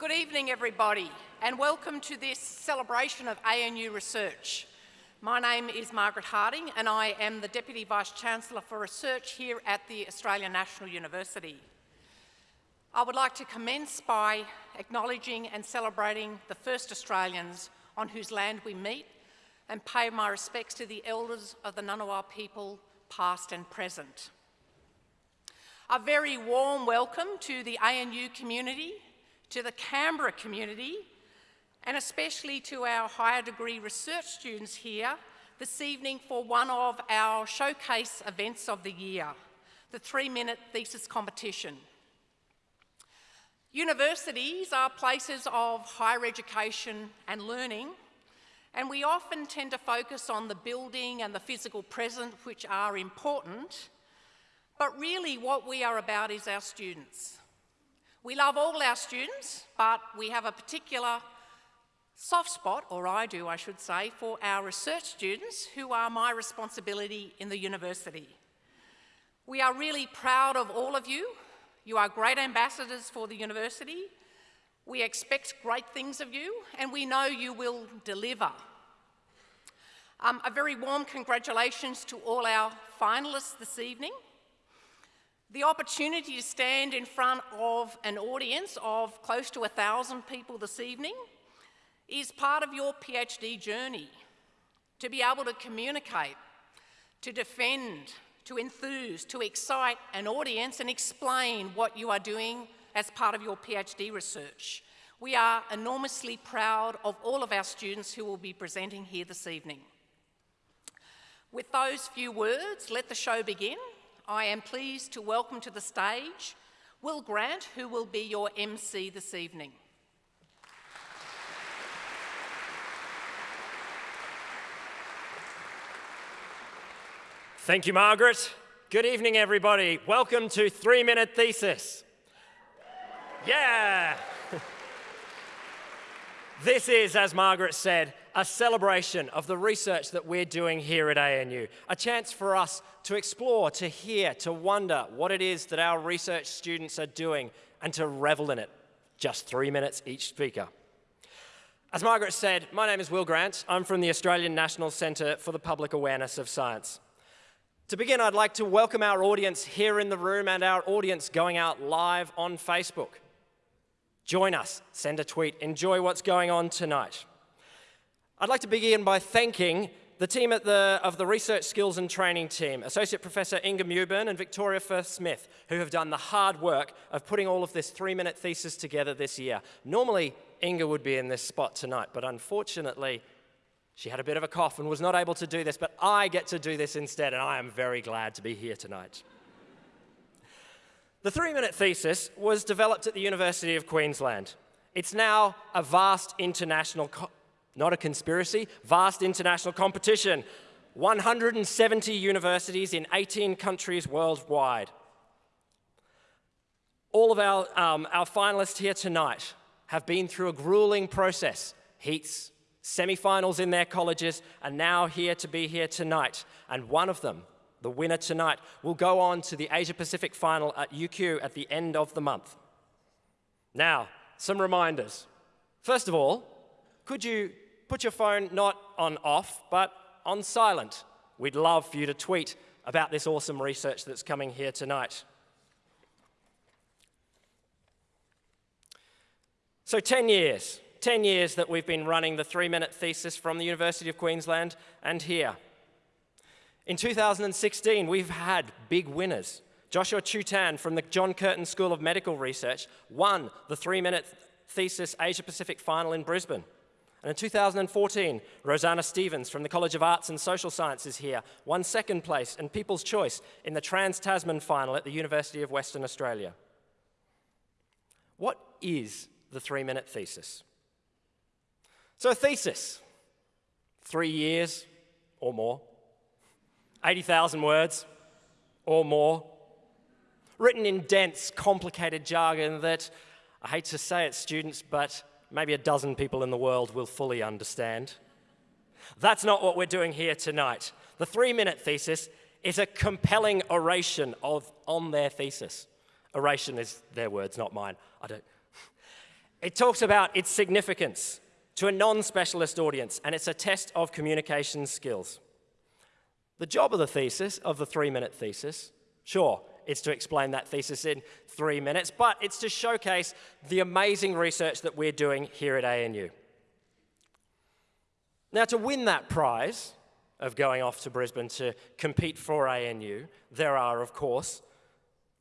Good evening, everybody, and welcome to this celebration of ANU research. My name is Margaret Harding, and I am the Deputy Vice-Chancellor for Research here at the Australian National University. I would like to commence by acknowledging and celebrating the first Australians on whose land we meet and pay my respects to the elders of the Ngunnawal people, past and present. A very warm welcome to the ANU community to the Canberra community, and especially to our higher degree research students here this evening for one of our showcase events of the year, the three-minute thesis competition. Universities are places of higher education and learning, and we often tend to focus on the building and the physical present, which are important, but really what we are about is our students. We love all our students, but we have a particular soft spot, or I do, I should say, for our research students who are my responsibility in the university. We are really proud of all of you. You are great ambassadors for the university. We expect great things of you, and we know you will deliver. Um, a very warm congratulations to all our finalists this evening. The opportunity to stand in front of an audience of close to a thousand people this evening is part of your PhD journey. To be able to communicate, to defend, to enthuse, to excite an audience and explain what you are doing as part of your PhD research. We are enormously proud of all of our students who will be presenting here this evening. With those few words, let the show begin. I am pleased to welcome to the stage Will Grant, who will be your MC this evening. Thank you, Margaret. Good evening, everybody. Welcome to Three Minute Thesis. Yeah! this is, as Margaret said, a celebration of the research that we're doing here at ANU, a chance for us to explore, to hear, to wonder what it is that our research students are doing and to revel in it. Just three minutes each speaker. As Margaret said, my name is Will Grant. I'm from the Australian National Centre for the Public Awareness of Science. To begin, I'd like to welcome our audience here in the room and our audience going out live on Facebook. Join us, send a tweet, enjoy what's going on tonight. I'd like to begin by thanking the team the, of the Research Skills and Training team, Associate Professor Inga Mewburn and Victoria Firth-Smith, who have done the hard work of putting all of this three-minute thesis together this year. Normally, Inga would be in this spot tonight, but unfortunately, she had a bit of a cough and was not able to do this, but I get to do this instead, and I am very glad to be here tonight. The three-minute thesis was developed at the University of Queensland. It's now a vast international not a conspiracy, vast international competition. 170 universities in 18 countries worldwide. All of our, um, our finalists here tonight have been through a grueling process, heats, semi-finals in their colleges, and now here to be here tonight. And one of them, the winner tonight, will go on to the Asia Pacific final at UQ at the end of the month. Now, some reminders. First of all, could you put your phone not on off, but on silent? We'd love for you to tweet about this awesome research that's coming here tonight. So 10 years, 10 years that we've been running the three-minute thesis from the University of Queensland and here. In 2016, we've had big winners. Joshua Chutan from the John Curtin School of Medical Research won the three-minute thesis Asia Pacific final in Brisbane. And in 2014, Rosanna Stevens from the College of Arts and Social Sciences here won second place in People's Choice in the Trans-Tasman final at the University of Western Australia. What is the three-minute thesis? So a thesis, three years or more, 80,000 words or more, written in dense, complicated jargon that, I hate to say it, students, but maybe a dozen people in the world will fully understand. That's not what we're doing here tonight. The three-minute thesis is a compelling oration of, on their thesis. Oration is their words, not mine. I don't. It talks about its significance to a non-specialist audience, and it's a test of communication skills. The job of the thesis, of the three-minute thesis, sure, it's to explain that thesis in three minutes, but it's to showcase the amazing research that we're doing here at ANU. Now, to win that prize of going off to Brisbane to compete for ANU, there are, of course,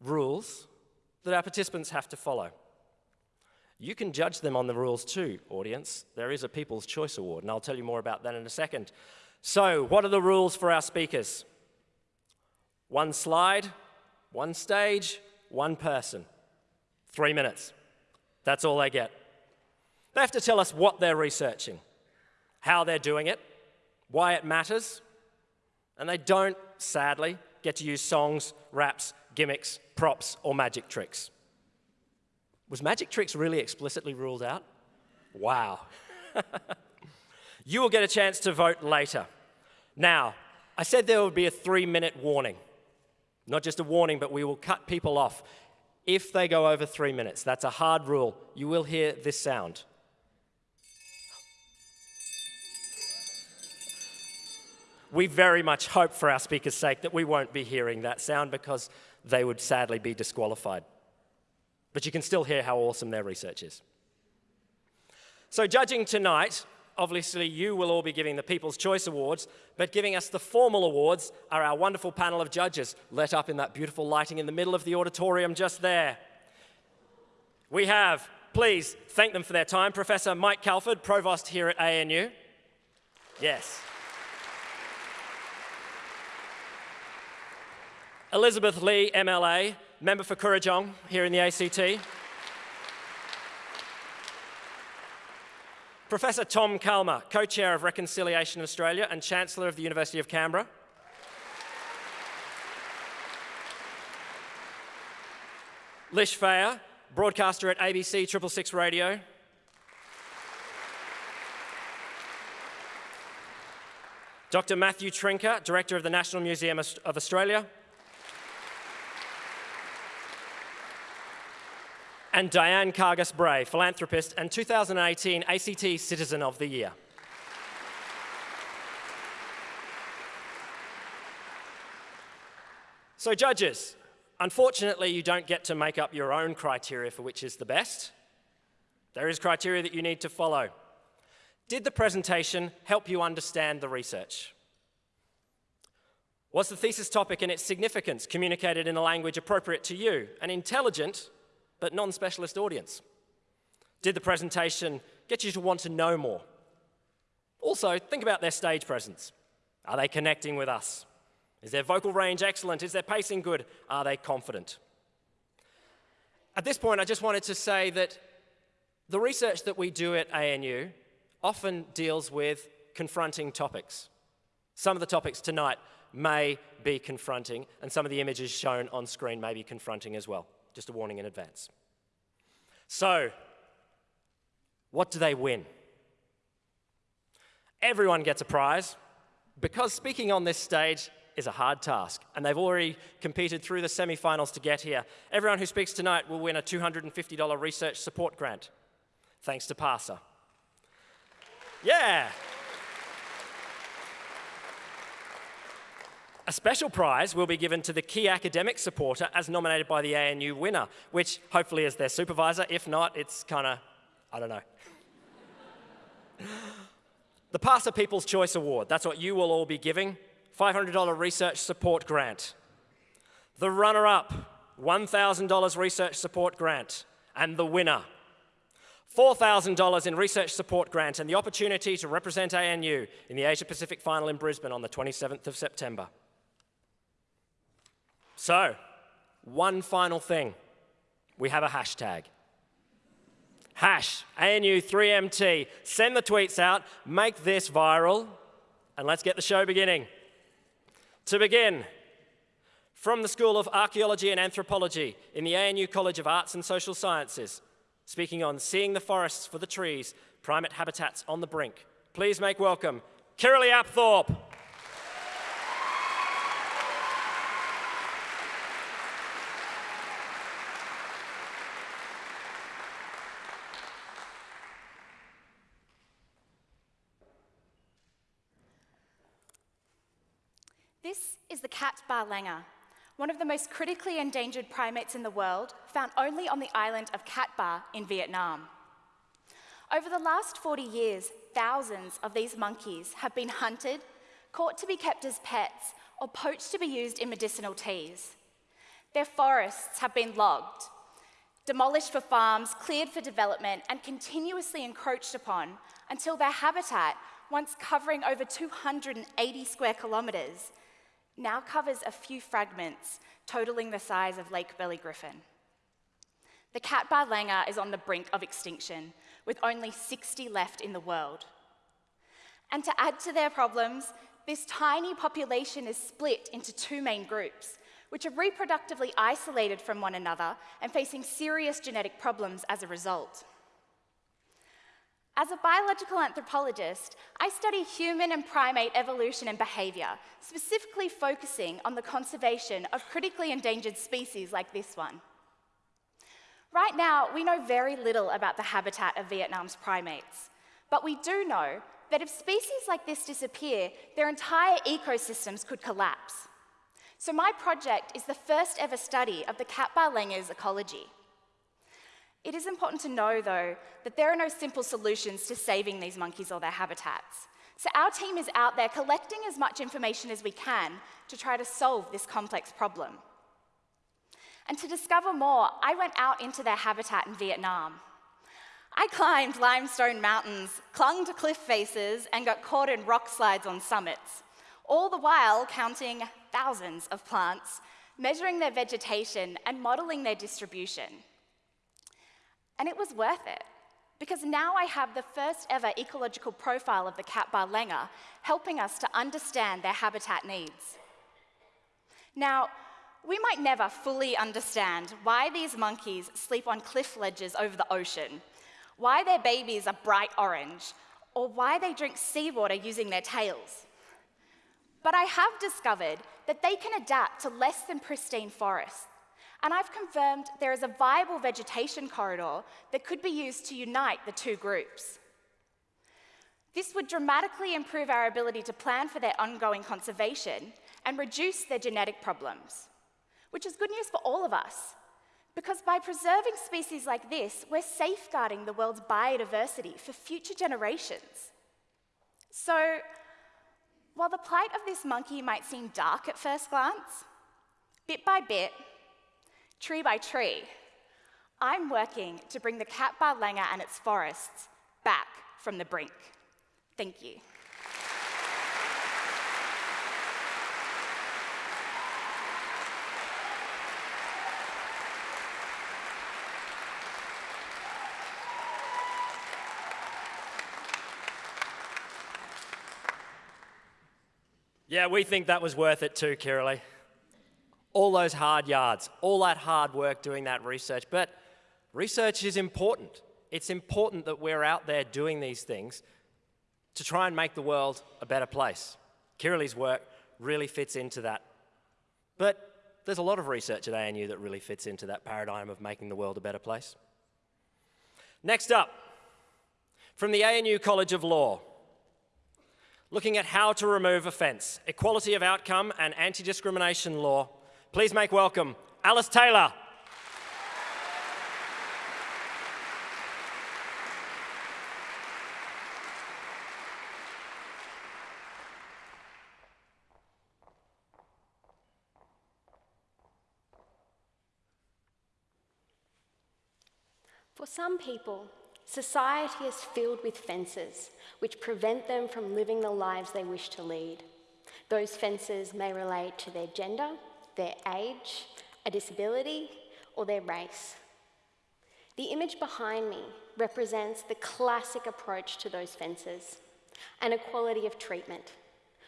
rules that our participants have to follow. You can judge them on the rules too, audience. There is a People's Choice Award, and I'll tell you more about that in a second. So, what are the rules for our speakers? One slide, one stage, one person. Three minutes. That's all they get. They have to tell us what they're researching, how they're doing it, why it matters, and they don't, sadly, get to use songs, raps, gimmicks, props, or magic tricks. Was magic tricks really explicitly ruled out? Wow. you will get a chance to vote later. Now, I said there would be a three minute warning. Not just a warning, but we will cut people off if they go over three minutes. That's a hard rule. You will hear this sound. We very much hope for our speaker's sake that we won't be hearing that sound because they would sadly be disqualified. But you can still hear how awesome their research is. So, judging tonight, obviously you will all be giving the People's Choice Awards, but giving us the formal awards are our wonderful panel of judges, let up in that beautiful lighting in the middle of the auditorium just there. We have, please thank them for their time, Professor Mike Calford, Provost here at ANU. Yes. Elizabeth Lee, MLA, member for Kurrajong here in the ACT. Professor Tom Calma, co-chair of Reconciliation Australia and Chancellor of the University of Canberra. Lish Fejer, broadcaster at ABC 666 Radio. Dr. Matthew Trinca, Director of the National Museum of Australia. And Diane Kargas Bray, philanthropist and 2018 ACT Citizen of the Year. So, judges, unfortunately, you don't get to make up your own criteria for which is the best. There is criteria that you need to follow. Did the presentation help you understand the research? Was the thesis topic and its significance communicated in a language appropriate to you and intelligent but non-specialist audience? Did the presentation get you to want to know more? Also, think about their stage presence. Are they connecting with us? Is their vocal range excellent? Is their pacing good? Are they confident? At this point, I just wanted to say that the research that we do at ANU often deals with confronting topics. Some of the topics tonight may be confronting, and some of the images shown on screen may be confronting as well. Just a warning in advance. So, what do they win? Everyone gets a prize because speaking on this stage is a hard task, and they've already competed through the semi-finals to get here. Everyone who speaks tonight will win a $250 research support grant, thanks to PARSA. Yeah! A special prize will be given to the key academic supporter as nominated by the ANU winner, which hopefully is their supervisor. If not, it's kind of, I don't know. the PARSA People's Choice Award, that's what you will all be giving. $500 research support grant. The runner-up, $1,000 research support grant. And the winner, $4,000 in research support grant and the opportunity to represent ANU in the Asia Pacific Final in Brisbane on the 27th of September. So, one final thing. We have a hashtag. Hash ANU3MT. Send the tweets out, make this viral, and let's get the show beginning. To begin, from the School of Archaeology and Anthropology in the ANU College of Arts and Social Sciences, speaking on seeing the forests for the trees, primate habitats on the brink. Please make welcome Kirralie Apthorpe. This is the Cat Ba langur, one of the most critically endangered primates in the world, found only on the island of Cat Ba in Vietnam. Over the last 40 years, thousands of these monkeys have been hunted, caught to be kept as pets, or poached to be used in medicinal teas. Their forests have been logged, demolished for farms, cleared for development, and continuously encroached upon until their habitat, once covering over 280 square kilometres, now covers a few fragments totaling the size of Lake Burley Griffin. The Cat Ba langur is on the brink of extinction, with only 60 left in the world. And to add to their problems, this tiny population is split into two main groups, which are reproductively isolated from one another and facing serious genetic problems as a result. As a biological anthropologist, I study human and primate evolution and behaviour, specifically focusing on the conservation of critically endangered species like this one. Right now, we know very little about the habitat of Vietnam's primates, but we do know that if species like this disappear, their entire ecosystems could collapse. So my project is the first ever study of the Cat Ba langur's ecology. It is important to know, though, that there are no simple solutions to saving these monkeys or their habitats. So our team is out there collecting as much information as we can to try to solve this complex problem. And to discover more, I went out into their habitat in Vietnam. I climbed limestone mountains, clung to cliff faces, and got caught in rock slides on summits, all the while counting thousands of plants, measuring their vegetation, and modeling their distribution. And it was worth it, because now I have the first ever ecological profile of the Cat Ba langur, helping us to understand their habitat needs. Now, we might never fully understand why these monkeys sleep on cliff ledges over the ocean, why their babies are bright orange, or why they drink seawater using their tails. But I have discovered that they can adapt to less than pristine forests. And I've confirmed there is a viable vegetation corridor that could be used to unite the two groups. This would dramatically improve our ability to plan for their ongoing conservation and reduce their genetic problems, which is good news for all of us, because by preserving species like this, we're safeguarding the world's biodiversity for future generations. So, while the plight of this monkey might seem dark at first glance, bit by bit, tree by tree, I'm working to bring the cat langur and its forests back from the brink. Thank you. Yeah, we think that was worth it too, Kirralie. All those hard yards, all that hard work doing that research. But research is important. It's important that we're out there doing these things to try and make the world a better place. Kirralie's work really fits into that. But there's a lot of research at ANU that really fits into that paradigm of making the world a better place. Next up, from the ANU College of Law, looking at how to remove offence, equality of outcome and anti-discrimination law. Please make welcome Alice Taylor. For some people, Society is filled with fences which prevent them from living the lives they wish to lead. Those fences may relate to their gender, their age, a disability, or their race. The image behind me represents the classic approach to those fences an equality of treatment,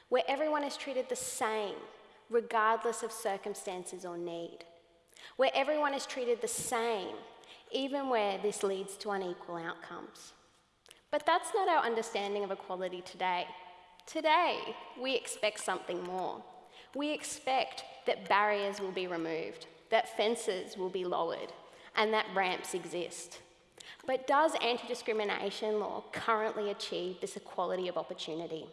where everyone is treated the same, regardless of circumstances or need, where everyone is treated the same even where this leads to unequal outcomes. But that's not our understanding of equality today. Today, we expect something more. We expect that barriers will be removed, that fences will be lowered, and that ramps exist. But does anti discrimination law currently achieve this equality of opportunity?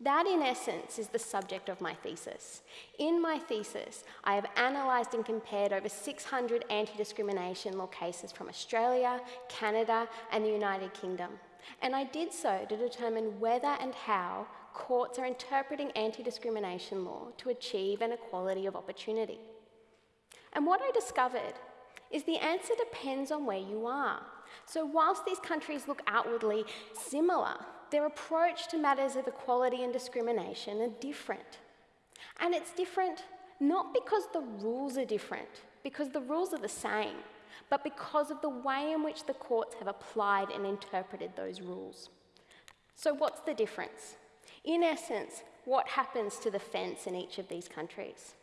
That, in essence, is the subject of my thesis. In my thesis, I have analysed and compared over 600 anti discrimination law cases from Australia, Canada, and the United Kingdom. And I did so to determine whether and how courts are interpreting anti discrimination law to achieve an equality of opportunity. And what I discovered is the answer depends on where you are. So, whilst these countries look outwardly similar, their approach to matters of equality and discrimination are different. And it's different not because the rules are different, because the rules are the same, but because of the way in which the courts have applied and interpreted those rules. So, what's the difference? In essence, what happens to the fence in each of these countries?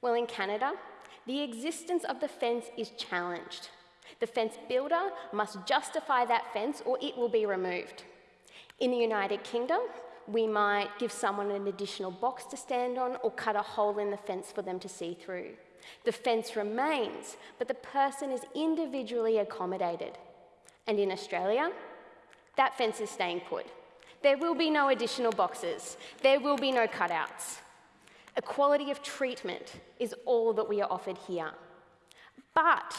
Well, in Canada, the existence of the fence is challenged. The fence builder must justify that fence or it will be removed. In the United Kingdom, we might give someone an additional box to stand on or cut a hole in the fence for them to see through. The fence remains, but the person is individually accommodated. And in Australia, that fence is staying put. There will be no additional boxes. There will be no cutouts. Equality of treatment is all that we are offered here. But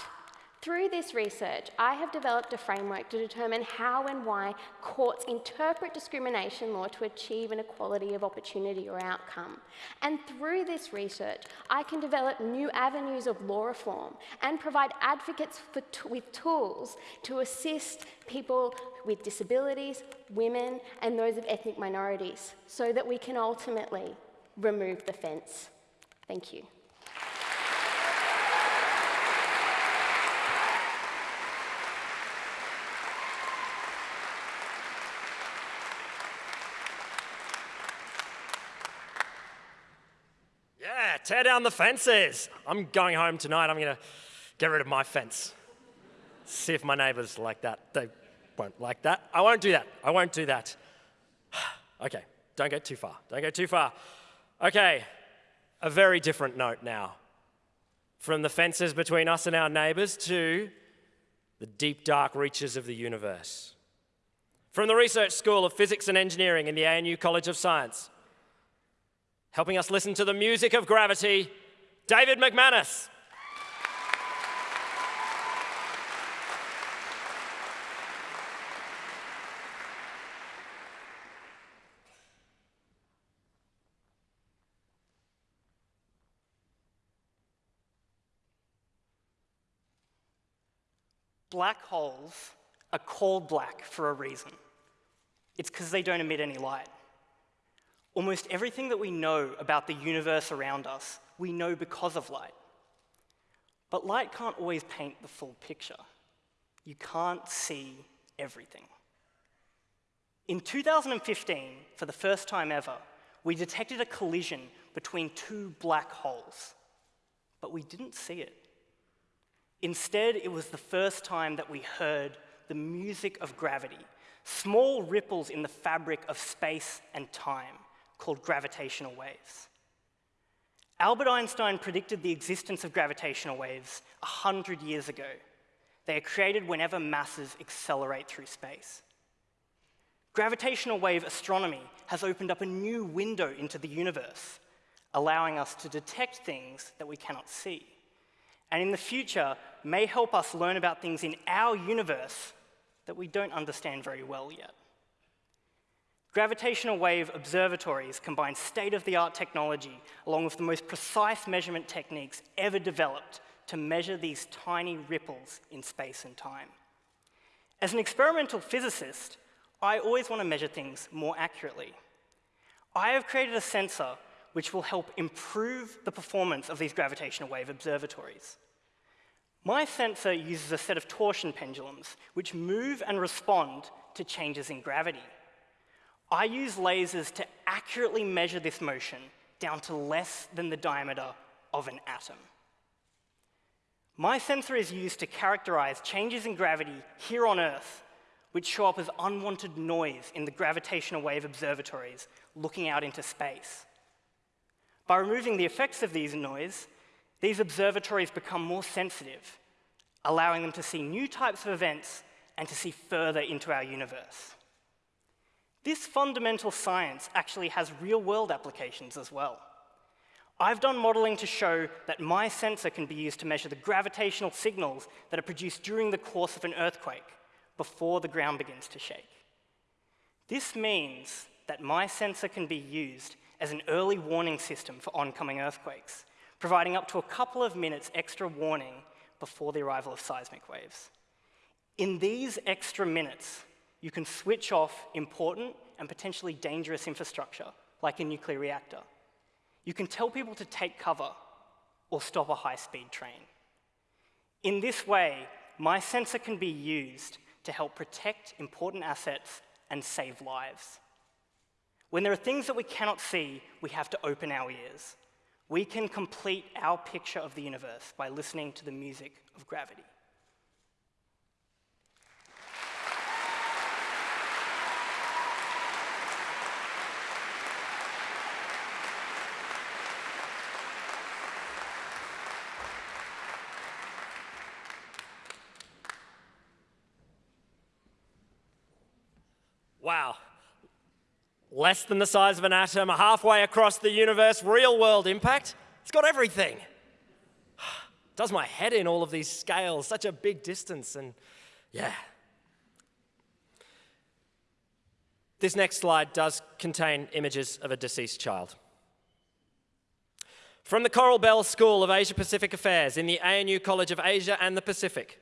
through this research, I have developed a framework to determine how and why courts interpret discrimination law to achieve an equality of opportunity or outcome. And through this research, I can develop new avenues of law reform and provide advocates with tools to assist people with disabilities, women, and those of ethnic minorities so that we can ultimately remove the fence. Thank you. Yeah, tear down the fences. I'm going home tonight. I'm going to get rid of my fence. See if my neighbors like that. They won't like that. I won't do that. I won't do that. okay, don't get too far. Don't go too far. Okay, a very different note now. From the fences between us and our neighbors to the deep, dark reaches of the universe. From the Research School of Physics and Engineering in the ANU College of Science, helping us listen to the music of gravity, David McManus. Black holes are called black for a reason. It's because they don't emit any light. Almost everything that we know about the universe around us, we know because of light. But light can't always paint the full picture. You can't see everything. In 2015, for the first time ever, we detected a collision between two black holes, but we didn't see it. Instead, it was the first time that we heard the music of gravity, small ripples in the fabric of space and time called gravitational waves. Albert Einstein predicted the existence of gravitational waves 100 years ago. They are created whenever masses accelerate through space. Gravitational wave astronomy has opened up a new window into the universe, allowing us to detect things that we cannot see and in the future may help us learn about things in our universe that we don't understand very well yet. Gravitational wave observatories combine state-of-the-art technology along with the most precise measurement techniques ever developed to measure these tiny ripples in space and time. As an experimental physicist, I always want to measure things more accurately. I have created a sensor which will help improve the performance of these gravitational wave observatories. My sensor uses a set of torsion pendulums, which move and respond to changes in gravity. I use lasers to accurately measure this motion down to less than the diameter of an atom. My sensor is used to characterize changes in gravity here on Earth, which show up as unwanted noise in the gravitational wave observatories looking out into space. By removing the effects of these noise, these observatories become more sensitive, allowing them to see new types of events and to see further into our universe. This fundamental science actually has real-world applications as well. I've done modeling to show that my sensor can be used to measure the gravitational signals that are produced during the course of an earthquake before the ground begins to shake. This means that my sensor can be used as an early warning system for oncoming earthquakes, providing up to a couple of minutes extra warning before the arrival of seismic waves. In these extra minutes, you can switch off important and potentially dangerous infrastructure, like a nuclear reactor. You can tell people to take cover or stop a high-speed train. In this way, my sensor can be used to help protect important assets and save lives. When there are things that we cannot see, we have to open our ears. We can complete our picture of the universe by listening to the music of gravity. Wow. Less than the size of an atom, halfway across the universe, real world impact. It's got everything. Does my head in all of these scales, such a big distance, and yeah. This next slide does contain images of a deceased child. From the Coral Bell School of Asia Pacific Affairs in the ANU College of Asia and the Pacific,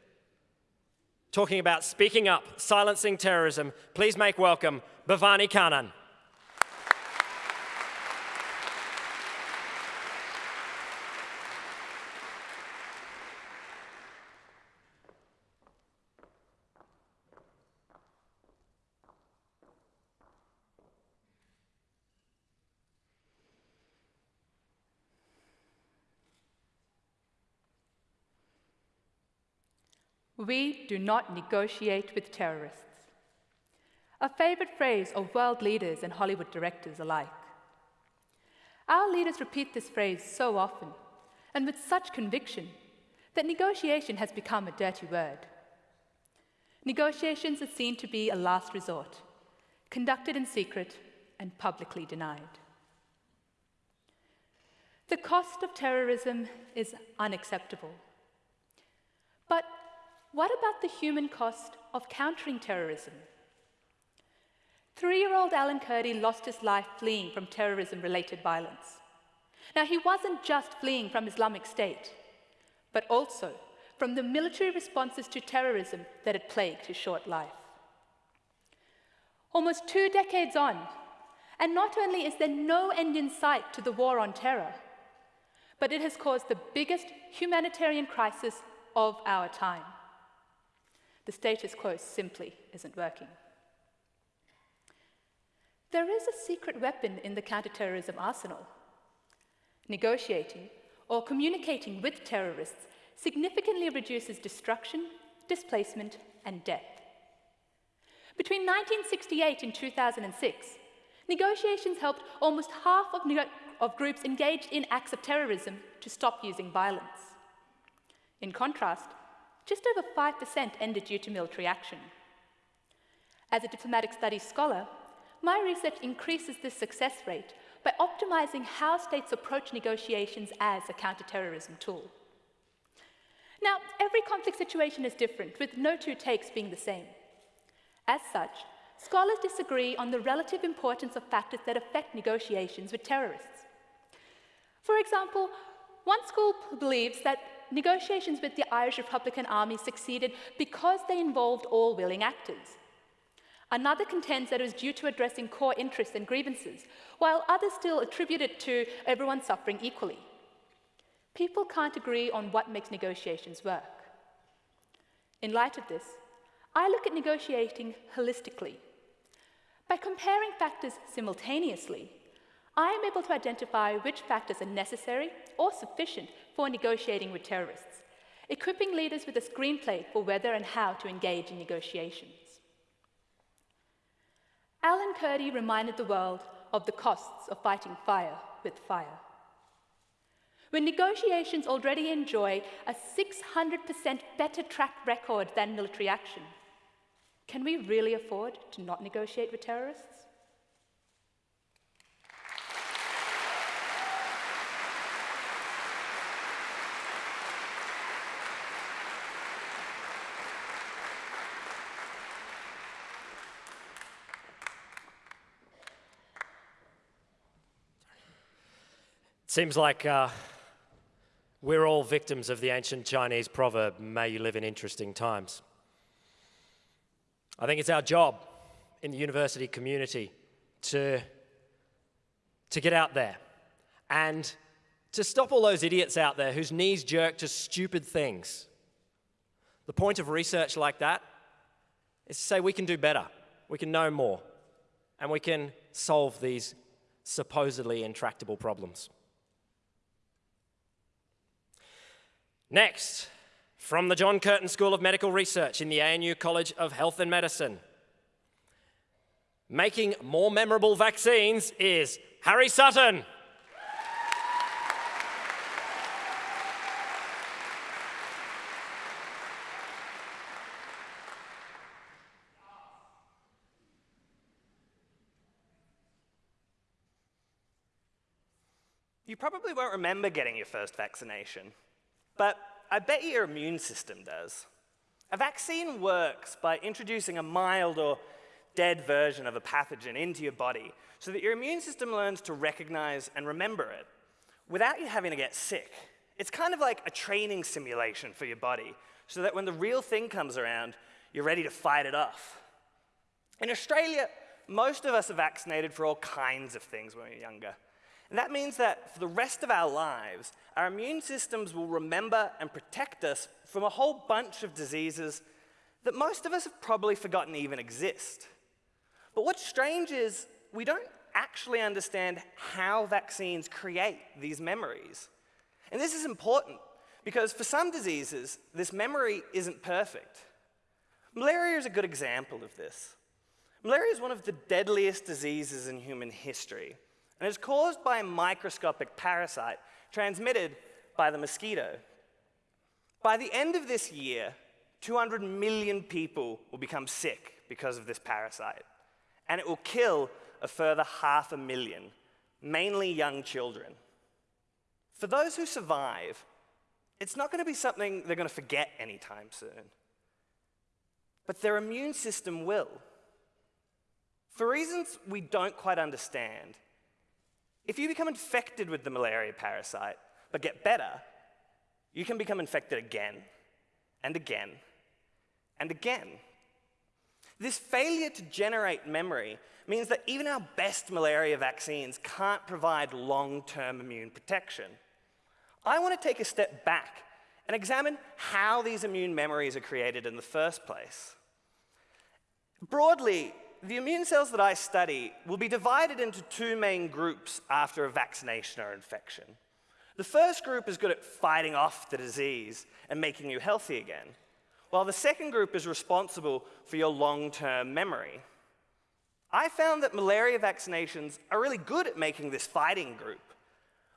talking about speaking up, silencing terrorism, please make welcome Bhavani Kannan. We do not negotiate with terrorists. A favorite phrase of world leaders and Hollywood directors alike. Our leaders repeat this phrase so often and with such conviction that negotiation has become a dirty word. Negotiations are seen to be a last resort, conducted in secret and publicly denied. The cost of terrorism is unacceptable. But what about the human cost of countering terrorism? Three-year-old Alan Kurdi lost his life fleeing from terrorism-related violence. Now, he wasn't just fleeing from Islamic State, but also from the military responses to terrorism that had plagued his short life. Almost two decades on, and not only is there no end in sight to the war on terror, but it has caused the biggest humanitarian crisis of our time. The status quo simply isn't working. There is a secret weapon in the counterterrorism arsenal. Negotiating or communicating with terrorists significantly reduces destruction, displacement, and death. Between 1968 and 2006, negotiations helped almost half of, of groups engaged in acts of terrorism to stop using violence. In contrast, just over 5% ended due to military action. As a diplomatic studies scholar, my research increases this success rate by optimizing how states approach negotiations as a counterterrorism tool. Now, every conflict situation is different, with no two takes being the same. As such, scholars disagree on the relative importance of factors that affect negotiations with terrorists. For example, one school believes that negotiations with the Irish Republican Army succeeded because they involved all willing actors. Another contends that it was due to addressing core interests and grievances, while others still attribute it to everyone suffering equally. People can't agree on what makes negotiations work. In light of this, I look at negotiating holistically. By comparing factors simultaneously, I am able to identify which factors are necessary or sufficient for negotiating with terrorists, equipping leaders with a screenplay for whether and how to engage in negotiations. Alan Kurdi reminded the world of the costs of fighting fire with fire. When negotiations already enjoy a 600% better track record than military action, can we really afford to not negotiate with terrorists? Seems like uh, we're all victims of the ancient Chinese proverb, may you live in interesting times. I think it's our job in the university community to, to get out there and to stop all those idiots out there whose knees jerk to stupid things. The point of research like that is to say we can do better, we can know more, and we can solve these supposedly intractable problems. Next, from the John Curtin School of Medical Research in the ANU College of Health and Medicine. Making more memorable vaccines is Harry Sutton. You probably won't remember getting your first vaccination, but I bet your immune system does. A vaccine works by introducing a mild or dead version of a pathogen into your body so that your immune system learns to recognize and remember it without you having to get sick. It's kind of like a training simulation for your body so that when the real thing comes around, you're ready to fight it off. In Australia, most of us are vaccinated for all kinds of things when we're younger. And that means that for the rest of our lives, our immune systems will remember and protect us from a whole bunch of diseases that most of us have probably forgotten even exist. But what's strange is we don't actually understand how vaccines create these memories. And this is important because for some diseases, this memory isn't perfect. Malaria is a good example of this. Malaria is one of the deadliest diseases in human history and is caused by a microscopic parasite transmitted by the mosquito. By the end of this year, 200 million people will become sick because of this parasite, and it will kill a further half a million, mainly young children. For those who survive, it's not going to be something they're going to forget anytime soon. But their immune system will. For reasons we don't quite understand, if you become infected with the malaria parasite, but get better, you can become infected again and again and again. This failure to generate memory means that even our best malaria vaccines can't provide long-term immune protection. I want to take a step back and examine how these immune memories are created in the first place. Broadly, the immune cells that I study will be divided into two main groups after a vaccination or infection. The first group is good at fighting off the disease and making you healthy again, while the second group is responsible for your long-term memory. I found that malaria vaccinations are really good at making this fighting group,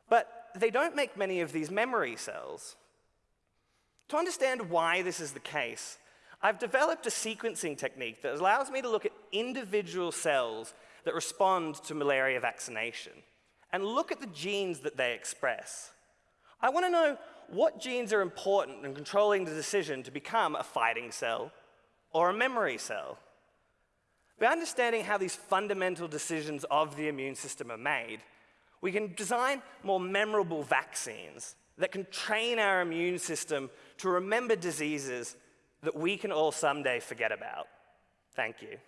but they don't make many of these memory cells. To understand why this is the case, I've developed a sequencing technique that allows me to look at individual cells that respond to malaria vaccination and look at the genes that they express. I want to know what genes are important in controlling the decision to become a fighting cell or a memory cell. By understanding how these fundamental decisions of the immune system are made, we can design more memorable vaccines that can train our immune system to remember diseases that we can all someday forget about. Thank you.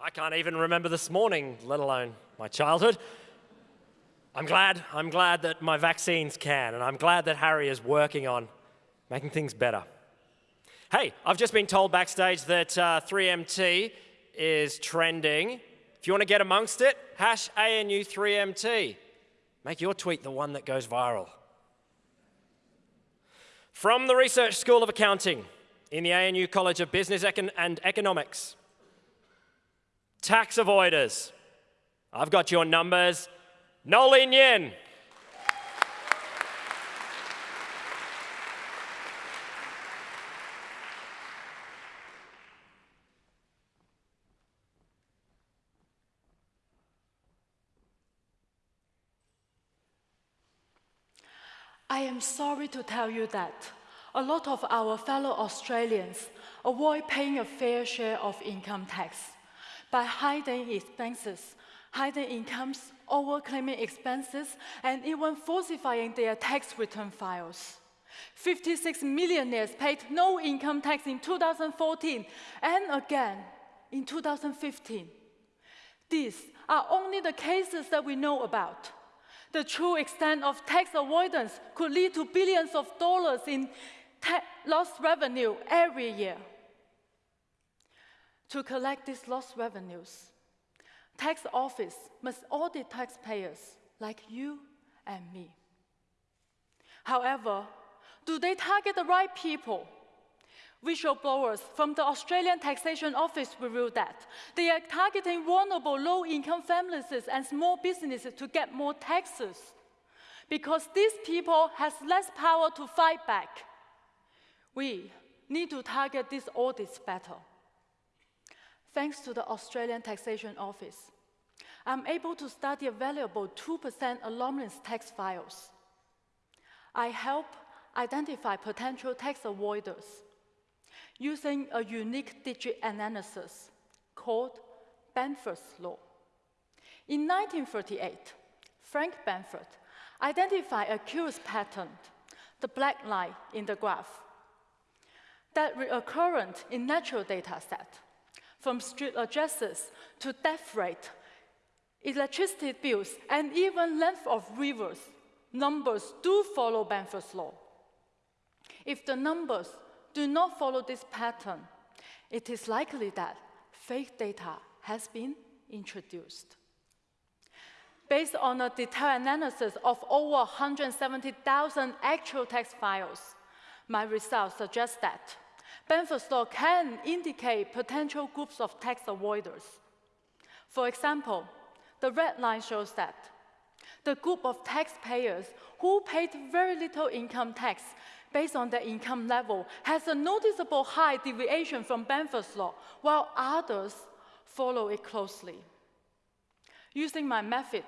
I can't even remember this morning, let alone my childhood. I'm glad, I'm glad that my vaccines can, and I'm glad that Harry is working on making things better. Hey, I've just been told backstage that uh, 3MT is trending. If you want to get amongst it, hash ANU3MT. Make your tweet the one that goes viral. From the Research School of Accounting in the ANU College of Business Econ and Economics, tax avoiders. I've got your numbers. Nolin Yin. I am sorry to tell you that a lot of our fellow Australians avoid paying a fair share of income tax by hiding expenses, hiding incomes, overclaiming expenses, and even falsifying their tax return files. 56 millionaires paid no income tax in 2014 and again in 2015. These are only the cases that we know about. The true extent of tax avoidance could lead to billions of dollars in lost revenue every year. To collect these lost revenues, tax office must audit taxpayers like you and me. However, do they target the right people? Whistleblowers from the Australian Taxation Office revealed that they are targeting vulnerable low-income families and small businesses to get more taxes because these people has less power to fight back. We need to target these audits better. Thanks to the Australian Taxation Office, I'm able to study a valuable 2% anonymous tax files. I help identify potential tax avoiders using a unique digit analysis called Benford's law. In 1938, Frank Benford identified a curious pattern, the black line in the graph, that recurrent in natural data set, from street addresses to death rate, electricity bills, and even length of rivers, numbers do follow Benford's law. If the numbers do not follow this pattern, it is likely that fake data has been introduced. Based on a detailed analysis of over 170,000 actual text files, my results suggest that Benford's law can indicate potential groups of tax avoiders. For example, the red line shows that the group of taxpayers who paid very little income tax based on their income level has a noticeable high deviation from Benford's law, while others follow it closely. Using my method,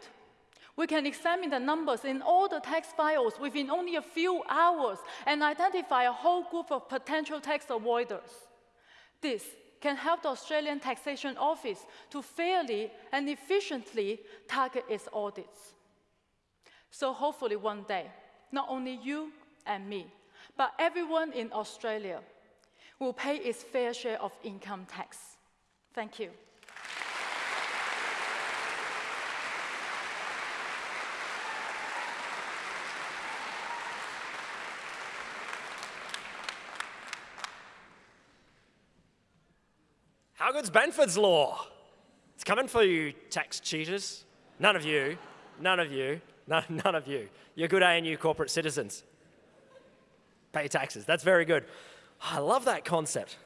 we can examine the numbers in all the tax files within only a few hours and identify a whole group of potential tax avoiders. This can help the Australian Taxation Office to fairly and efficiently target its audits. So hopefully one day, not only you and me, but everyone in Australia will pay its fair share of income tax. Thank you. How good's Benford's law? It's coming for you, tax cheaters. None of you, none of you, none, none of you. You're good ANU corporate citizens. Pay taxes. That's very good. Ah, I love that concept.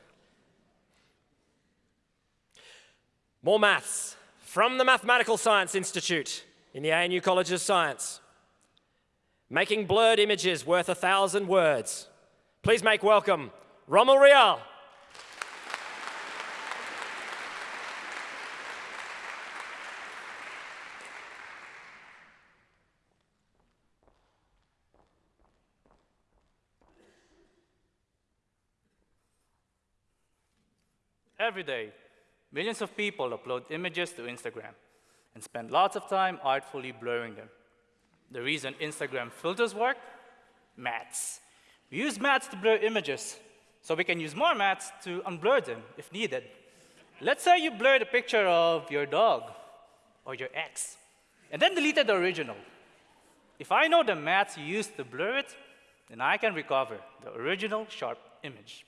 More maths from the Mathematical Science Institute in the ANU College of Science. Making blurred images worth a thousand words. Please make welcome Rommel Rial. Every day, millions of people upload images to Instagram and spend lots of time artfully blurring them. The reason Instagram filters work? Maths. We use mats to blur images, so we can use more mats to unblur them if needed. Let's say you blurred a picture of your dog or your ex, and then deleted the original. If I know the mats you used to blur it, then I can recover the original sharp image.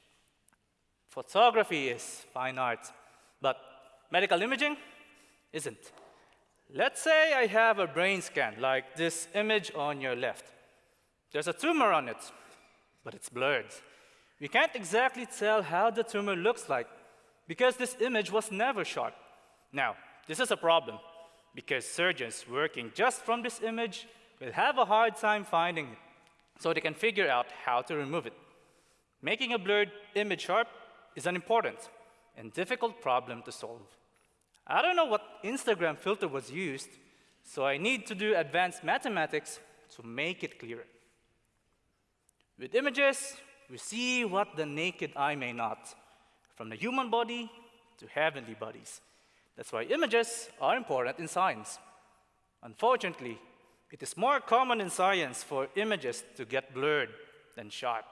Photography is fine art, but medical imaging isn't. Let's say I have a brain scan, like this image on your left. There's a tumor on it, but it's blurred. We can't exactly tell how the tumor looks like because this image was never shot. Now, this is a problem because surgeons working just from this image will have a hard time finding it, so they can figure out how to remove it. Making a blurred image sharp is an important and difficult problem to solve. I don't know what Instagram filter was used, so I need to do advanced mathematics to make it clearer. With images, we see what the naked eye may not, from the human body to heavenly bodies. That's why images are important in science. Unfortunately, it is more common in science for images to get blurred than sharp.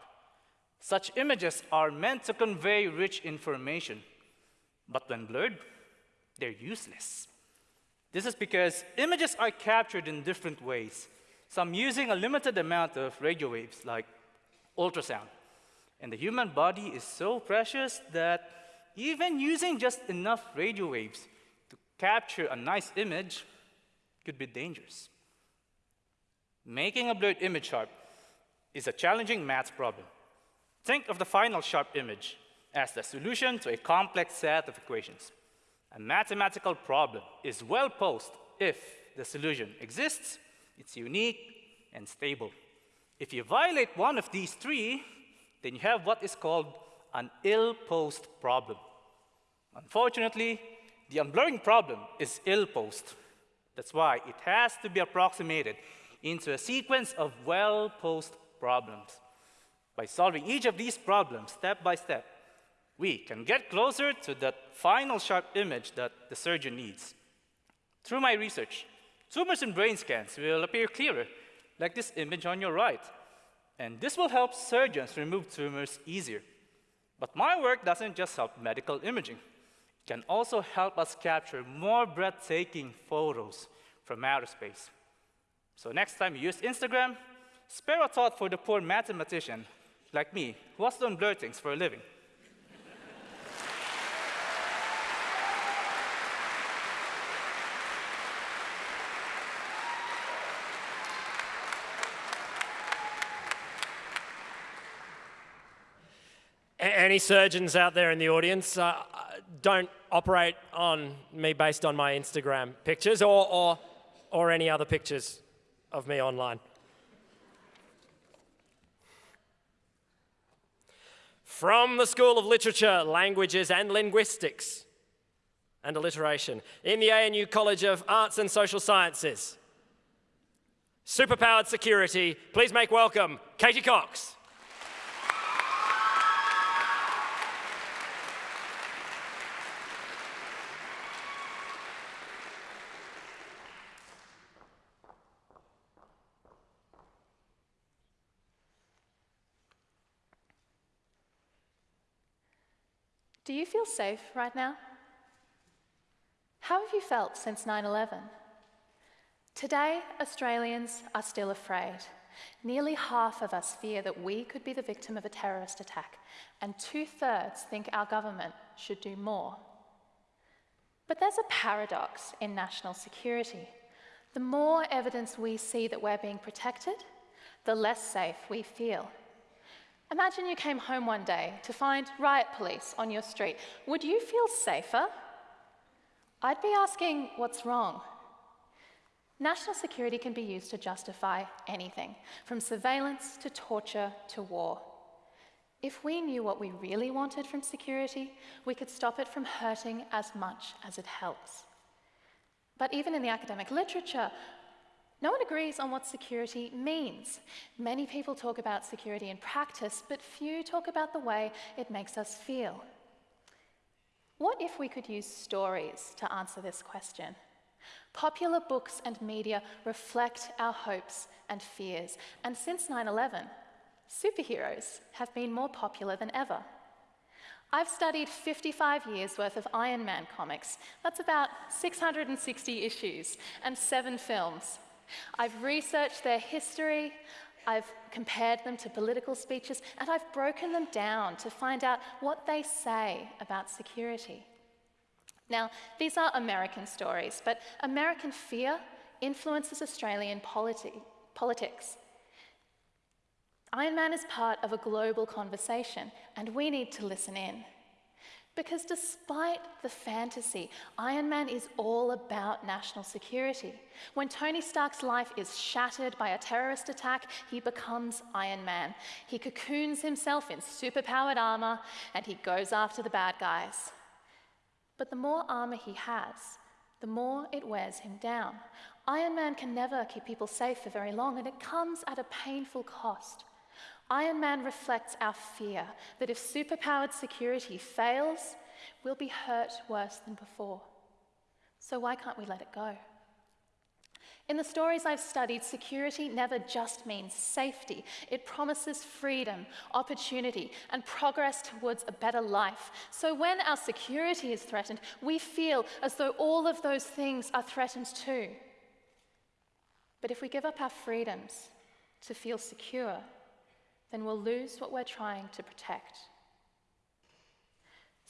Such images are meant to convey rich information, but when blurred, they're useless. This is because images are captured in different ways, some using a limited amount of radio waves, like ultrasound. And the human body is so precious that even using just enough radio waves to capture a nice image could be dangerous. Making a blurred image sharp is a challenging math problem. Think of the final sharp image as the solution to a complex set of equations. A mathematical problem is well posed if the solution exists, it's unique, and stable. If you violate one of these three, then you have what is called an ill-posed problem. Unfortunately, the unblurring problem is ill-posed. That's why it has to be approximated into a sequence of well-posed problems. By solving each of these problems step by step, we can get closer to that final sharp image that the surgeon needs. Through my research, tumors in brain scans will appear clearer, like this image on your right. And this will help surgeons remove tumors easier. But my work doesn't just help medical imaging. It can also help us capture more breathtaking photos from outer space. So next time you use Instagram, spare a thought for the poor mathematician like me who has to unblur things for a living. Any surgeons out there in the audience, uh, don't operate on me based on my Instagram pictures or, or, or any other pictures of me online. From the School of Literature, Languages and Linguistics and Alliteration in the ANU College of Arts and Social Sciences. Superpowered security, please make welcome Katie Cox. Do you feel safe right now? How have you felt since 9 11? Today, Australians are still afraid. Nearly half of us fear that we could be the victim of a terrorist attack, and two thirds think our government should do more. But there's a paradox in national security. The more evidence we see that we're being protected, the less safe we feel. Imagine you came home one day to find riot police on your street. Would you feel safer? I'd be asking, what's wrong? National security can be used to justify anything, from surveillance to torture to war. If we knew what we really wanted from security, we could stop it from hurting as much as it helps. But even in the academic literature, no one agrees on what security means. Many people talk about security in practice, but few talk about the way it makes us feel. What if we could use stories to answer this question? Popular books and media reflect our hopes and fears, and since 9 11, superheroes have been more popular than ever. I've studied 55 years worth of Iron Man comics. That's about 660 issues and seven films. I've researched their history, I've compared them to political speeches, and I've broken them down to find out what they say about security. Now, these are American stories, but American fear influences Australian politi politics. Iron Man is part of a global conversation, and we need to listen in. Because despite the fantasy, Iron Man is all about national security. When Tony Stark's life is shattered by a terrorist attack, he becomes Iron Man. He cocoons himself in superpowered armor and he goes after the bad guys. But the more armor he has, the more it wears him down. Iron Man can never keep people safe for very long, and it comes at a painful cost. Iron Man reflects our fear that if superpowered security fails, we'll be hurt worse than before. So why can't we let it go? In the stories I've studied, security never just means safety. It promises freedom, opportunity, and progress towards a better life. So when our security is threatened, we feel as though all of those things are threatened too. But if we give up our freedoms to feel secure, then we'll lose what we're trying to protect.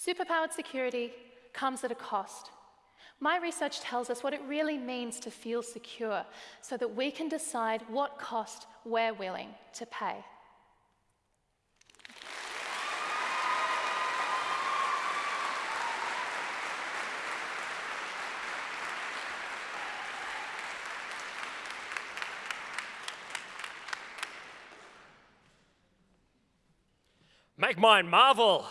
Superpowered security comes at a cost. My research tells us what it really means to feel secure so that we can decide what cost we're willing to pay. Make mine Marvel.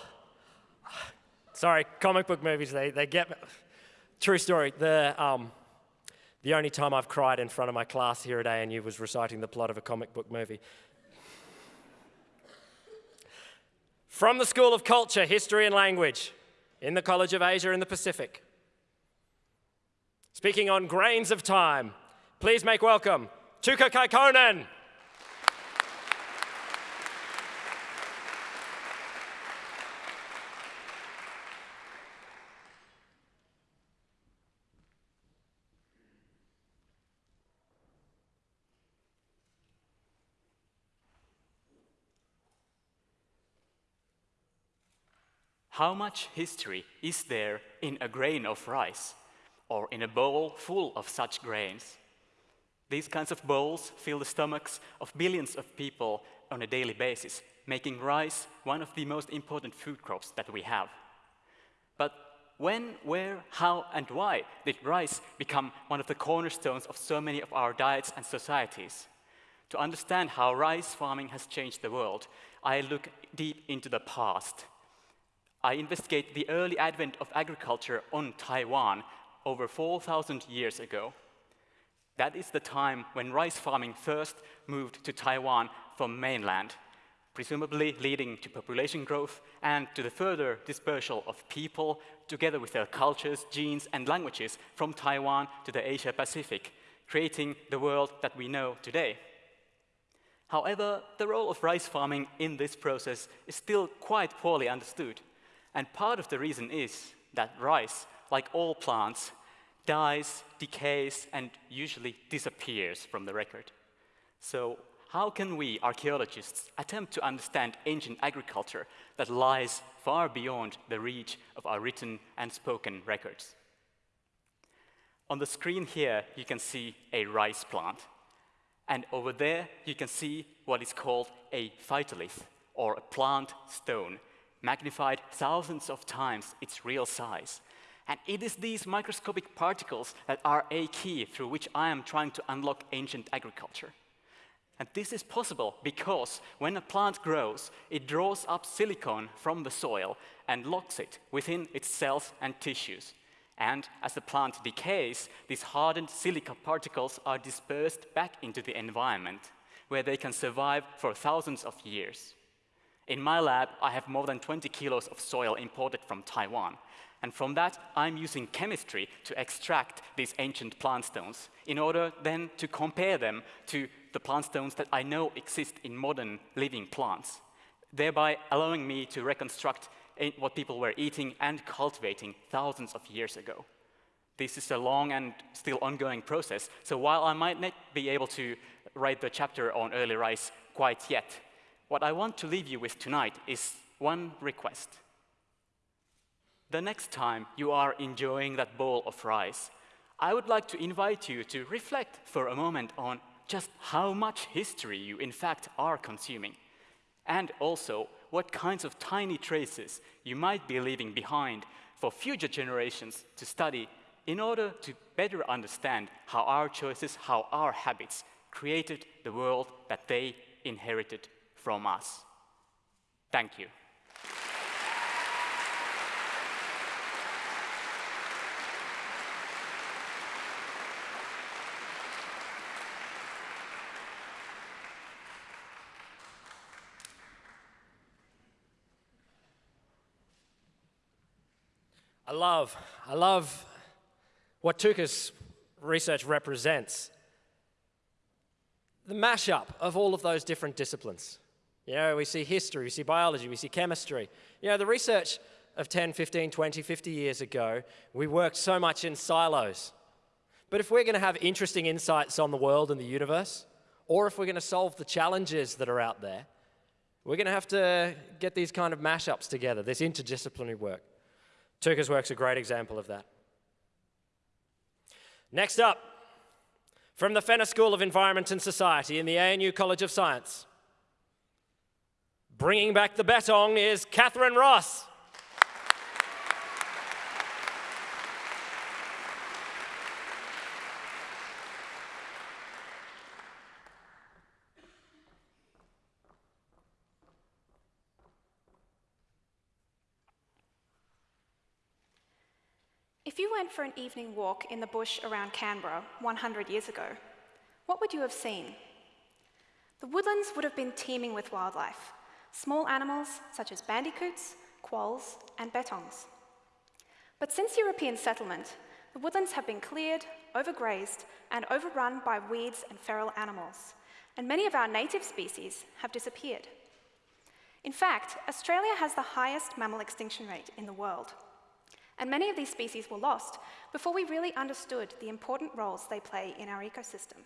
Sorry, comic book movies, they, they get me. True story. The, um, the only time I've cried in front of my class here at ANU was reciting the plot of a comic book movie. From the School of Culture, History and Language in the College of Asia in the Pacific. Speaking on grains of time, please make welcome Tuukka Kaikkonen. How much history is there in a grain of rice or in a bowl full of such grains? These kinds of bowls fill the stomachs of billions of people on a daily basis, making rice one of the most important food crops that we have. But when, where, how, and why did rice become one of the cornerstones of so many of our diets and societies? To understand how rice farming has changed the world, I look deep into the past I investigate the early advent of agriculture on Taiwan over 4,000 years ago. That is the time when rice farming first moved to Taiwan from mainland, presumably leading to population growth and to the further dispersal of people, together with their cultures, genes, and languages from Taiwan to the Asia Pacific, creating the world that we know today. However, the role of rice farming in this process is still quite poorly understood. And part of the reason is that rice, like all plants, dies, decays, and usually disappears from the record. So how can we, archaeologists, attempt to understand ancient agriculture that lies far beyond the reach of our written and spoken records? On the screen here, you can see a rice plant. And over there, you can see what is called a phytolith, or a plant stone, magnified thousands of times its real size. And it is these microscopic particles that are a key through which I am trying to unlock ancient agriculture. And this is possible because when a plant grows, it draws up silicon from the soil and locks it within its cells and tissues. And as the plant decays, these hardened silica particles are dispersed back into the environment, where they can survive for thousands of years. In my lab, I have more than 20 kilos of soil imported from Taiwan. And from that, I'm using chemistry to extract these ancient plant stones in order then to compare them to the plant stones that I know exist in modern living plants, thereby allowing me to reconstruct what people were eating and cultivating thousands of years ago. This is a long and still ongoing process, so while I might not be able to write the chapter on early rice quite yet, what I want to leave you with tonight is one request. The next time you are enjoying that bowl of rice, I would like to invite you to reflect for a moment on just how much history you in fact are consuming, and also what kinds of tiny traces you might be leaving behind for future generations to study in order to better understand how our choices, how our habits created the world that they inherited from us. Thank you. I love, I love what Tuukka's research represents. The mashup of all of those different disciplines. You know, we see history, we see biology, we see chemistry. You know, the research of 10, 15, 20, 50 years ago, we worked so much in silos. But if we're going to have interesting insights on the world and the universe, or if we're going to solve the challenges that are out there, we're going to have to get these kind of mashups together, this interdisciplinary work. Tuukka's work's a great example of that. Next up, from the Fenner School of Environment and Society in the ANU College of Science, bringing back the bettong is Catherine Ross. If you went for an evening walk in the bush around Canberra 100 years ago, what would you have seen? The woodlands would have been teeming with wildlife, small animals such as bandicoots, quolls, and bettongs. But since European settlement, the woodlands have been cleared, overgrazed, and overrun by weeds and feral animals, and many of our native species have disappeared. In fact, Australia has the highest mammal extinction rate in the world. And many of these species were lost before we really understood the important roles they play in our ecosystem.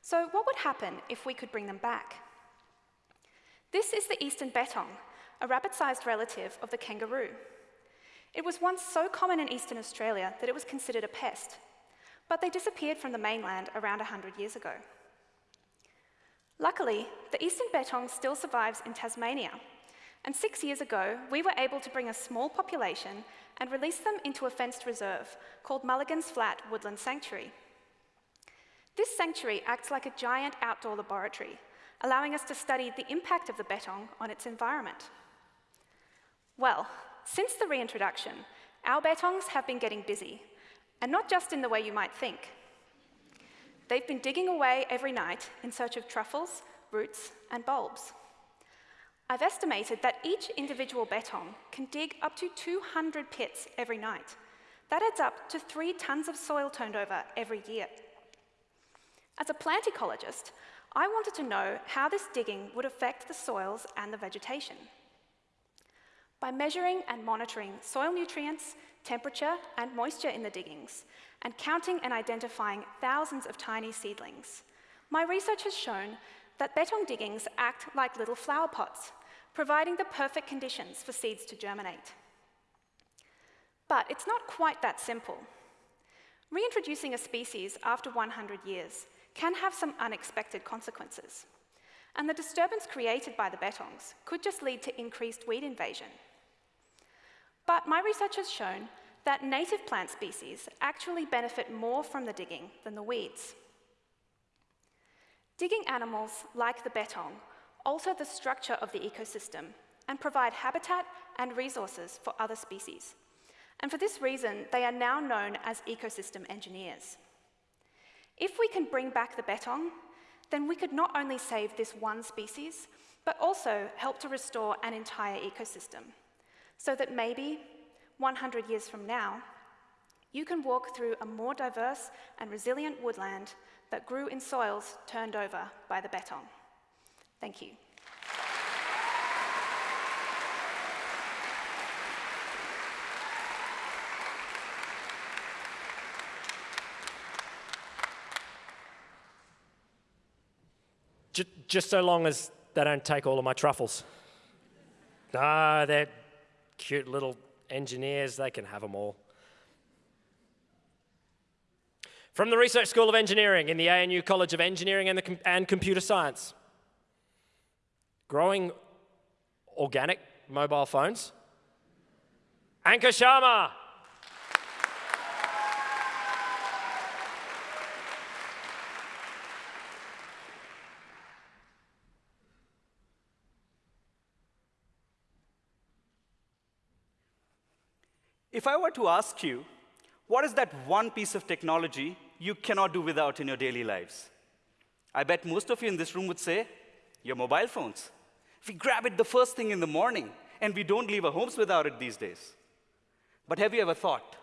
So what would happen if we could bring them back? This is the eastern bettong, a rabbit-sized relative of the kangaroo. It was once so common in eastern Australia that it was considered a pest, but they disappeared from the mainland around 100 years ago. Luckily, the eastern bettong still survives in Tasmania, and six years ago, we were able to bring a small population and release them into a fenced reserve called Mulligan's Flat Woodland Sanctuary. This sanctuary acts like a giant outdoor laboratory, allowing us to study the impact of the bettong on its environment. Well, since the reintroduction, our bettongs have been getting busy, and not just in the way you might think. They've been digging away every night in search of truffles, roots, and bulbs. I've estimated that each individual bettong can dig up to 200 pits every night. That adds up to three tons of soil turned over every year. As a plant ecologist, I wanted to know how this digging would affect the soils and the vegetation. By measuring and monitoring soil nutrients, temperature, and moisture in the diggings, and counting and identifying thousands of tiny seedlings, my research has shown that bettong diggings act like little flower pots, providing the perfect conditions for seeds to germinate. But it's not quite that simple. Reintroducing a species after 100 years can have some unexpected consequences. And the disturbance created by the bettongs could just lead to increased weed invasion. But my research has shown that native plant species actually benefit more from the digging than the weeds. Digging animals like the bettong, alter the structure of the ecosystem and provide habitat and resources for other species. And for this reason, they are now known as ecosystem engineers. If we can bring back the bettong, then we could not only save this one species, but also help to restore an entire ecosystem, so that maybe 100 years from now, you can walk through a more diverse and resilient woodland that grew in soils turned over by the bettong. Thank you. Just so long as they don't take all of my truffles. Ah, they're cute little engineers, they can have them all. From the Research School of Engineering in the ANU College of Engineering and, Com and Computer Science growing organic mobile phones. Ankur Sharma. If I were to ask you, what is that one piece of technology you cannot do without in your daily lives? I bet most of you in this room would say, your mobile phones. We grab it the first thing in the morning, and we don't leave our homes without it these days. But have you ever thought,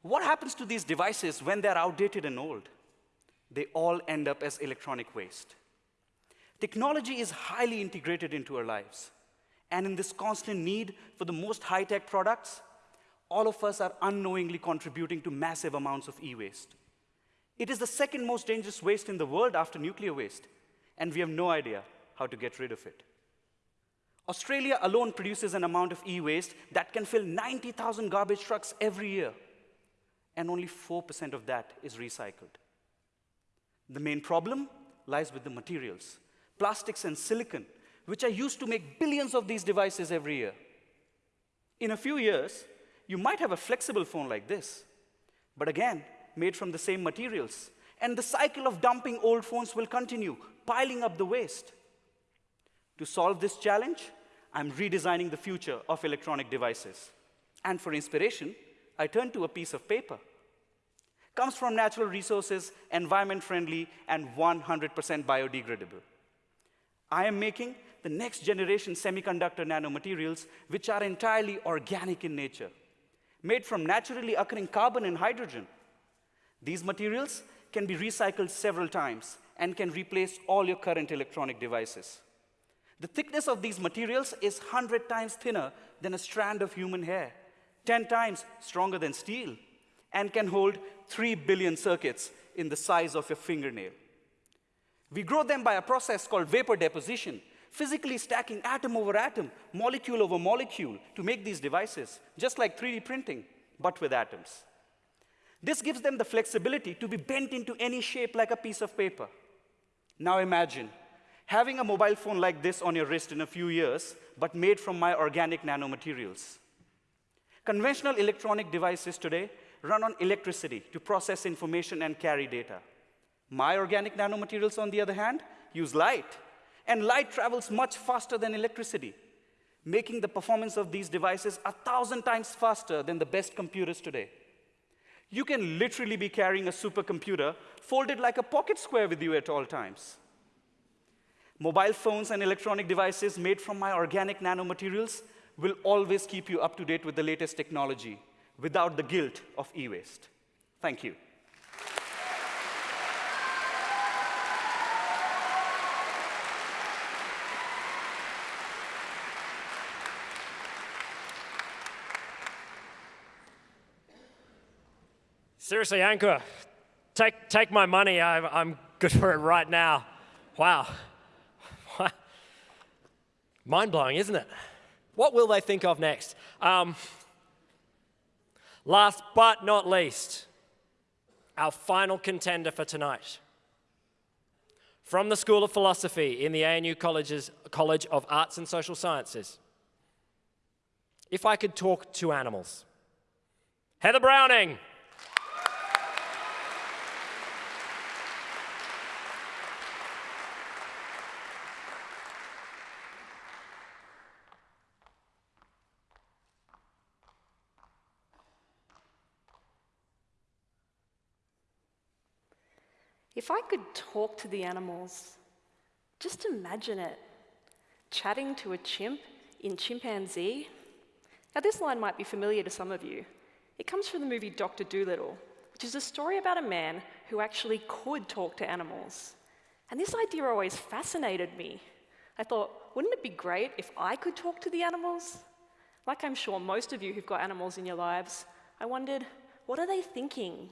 what happens to these devices when they're outdated and old? They all end up as electronic waste. Technology is highly integrated into our lives. And in this constant need for the most high tech products, all of us are unknowingly contributing to massive amounts of e waste. It is the second most dangerous waste in the world after nuclear waste, and we have no idea how to get rid of it. Australia alone produces an amount of e waste that can fill 90,000 garbage trucks every year, and only 4% of that is recycled. The main problem lies with the materials plastics and silicon, which are used to make billions of these devices every year. In a few years, you might have a flexible phone like this, but again, made from the same materials. And the cycle of dumping old phones will continue, piling up the waste. To solve this challenge, I'm redesigning the future of electronic devices. And for inspiration, I turn to a piece of paper. Comes from natural resources, environment friendly, and 100% biodegradable. I am making the next generation semiconductor nanomaterials, which are entirely organic in nature, made from naturally occurring carbon and hydrogen. These materials can be recycled several times and can replace all your current electronic devices. The thickness of these materials is 100 times thinner than a strand of human hair, 10 times stronger than steel, and can hold 3 billion circuits in the size of your fingernail. We grow them by a process called vapor deposition, physically stacking atom over atom, molecule over molecule to make these devices, just like 3D printing, but with atoms. This gives them the flexibility to be bent into any shape like a piece of paper. Now imagine having a mobile phone like this on your wrist in a few years, but made from my organic nanomaterials. Conventional electronic devices today run on electricity to process information and carry data. My organic nanomaterials, on the other hand, use light, and light travels much faster than electricity, making the performance of these devices a thousand times faster than the best computers today. You can literally be carrying a supercomputer folded like a pocket square with you at all times. Mobile phones and electronic devices made from my organic nanomaterials will always keep you up to date with the latest technology without the guilt of e-waste. Thank you. Seriously, Ankur, take, take my money. I, I'm good for it right now. Wow. Mind blowing, isn't it? What will they think of next? Um, last but not least, our final contender for tonight. From the School of Philosophy in the ANU College's, College of Arts and Social Sciences. If I could talk to animals. Heather Browning. If I could talk to the animals, just imagine it chatting to a chimp in chimpanzee. Now, this line might be familiar to some of you. It comes from the movie Dr. Dolittle, which is a story about a man who actually could talk to animals. And this idea always fascinated me. I thought, wouldn't it be great if I could talk to the animals? Like I'm sure most of you who've got animals in your lives, I wondered, what are they thinking?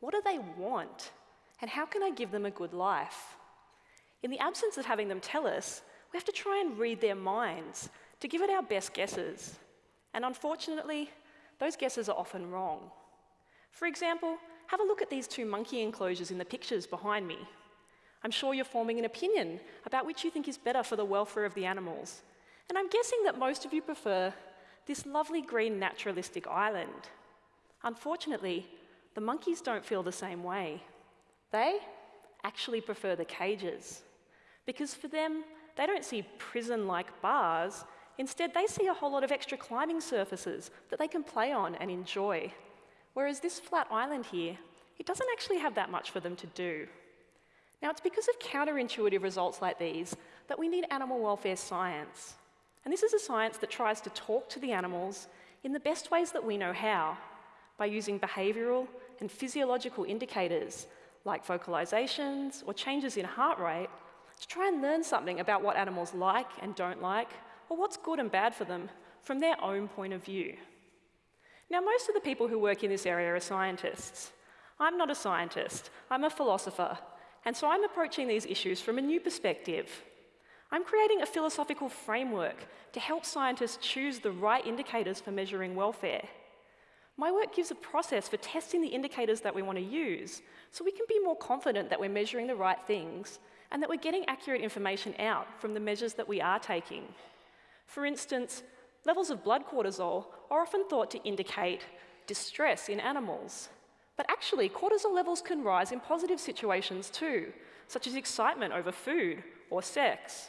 What do they want? And how can I give them a good life? In the absence of having them tell us, we have to try and read their minds to give it our best guesses. And unfortunately, those guesses are often wrong. For example, have a look at these two monkey enclosures in the pictures behind me. I'm sure you're forming an opinion about which you think is better for the welfare of the animals. And I'm guessing that most of you prefer this lovely green naturalistic island. Unfortunately, the monkeys don't feel the same way. They actually prefer the cages because for them, they don't see prison like bars. Instead, they see a whole lot of extra climbing surfaces that they can play on and enjoy. Whereas this flat island here, it doesn't actually have that much for them to do. Now, it's because of counterintuitive results like these that we need animal welfare science. And this is a science that tries to talk to the animals in the best ways that we know how, by using behavioural and physiological indicators like vocalizations or changes in heart rate to try and learn something about what animals like and don't like, or what's good and bad for them from their own point of view. Now, most of the people who work in this area are scientists. I'm not a scientist, I'm a philosopher, and so I'm approaching these issues from a new perspective. I'm creating a philosophical framework to help scientists choose the right indicators for measuring welfare. My work gives a process for testing the indicators that we want to use so we can be more confident that we're measuring the right things and that we're getting accurate information out from the measures that we are taking. For instance, levels of blood cortisol are often thought to indicate distress in animals. But actually, cortisol levels can rise in positive situations too, such as excitement over food or sex.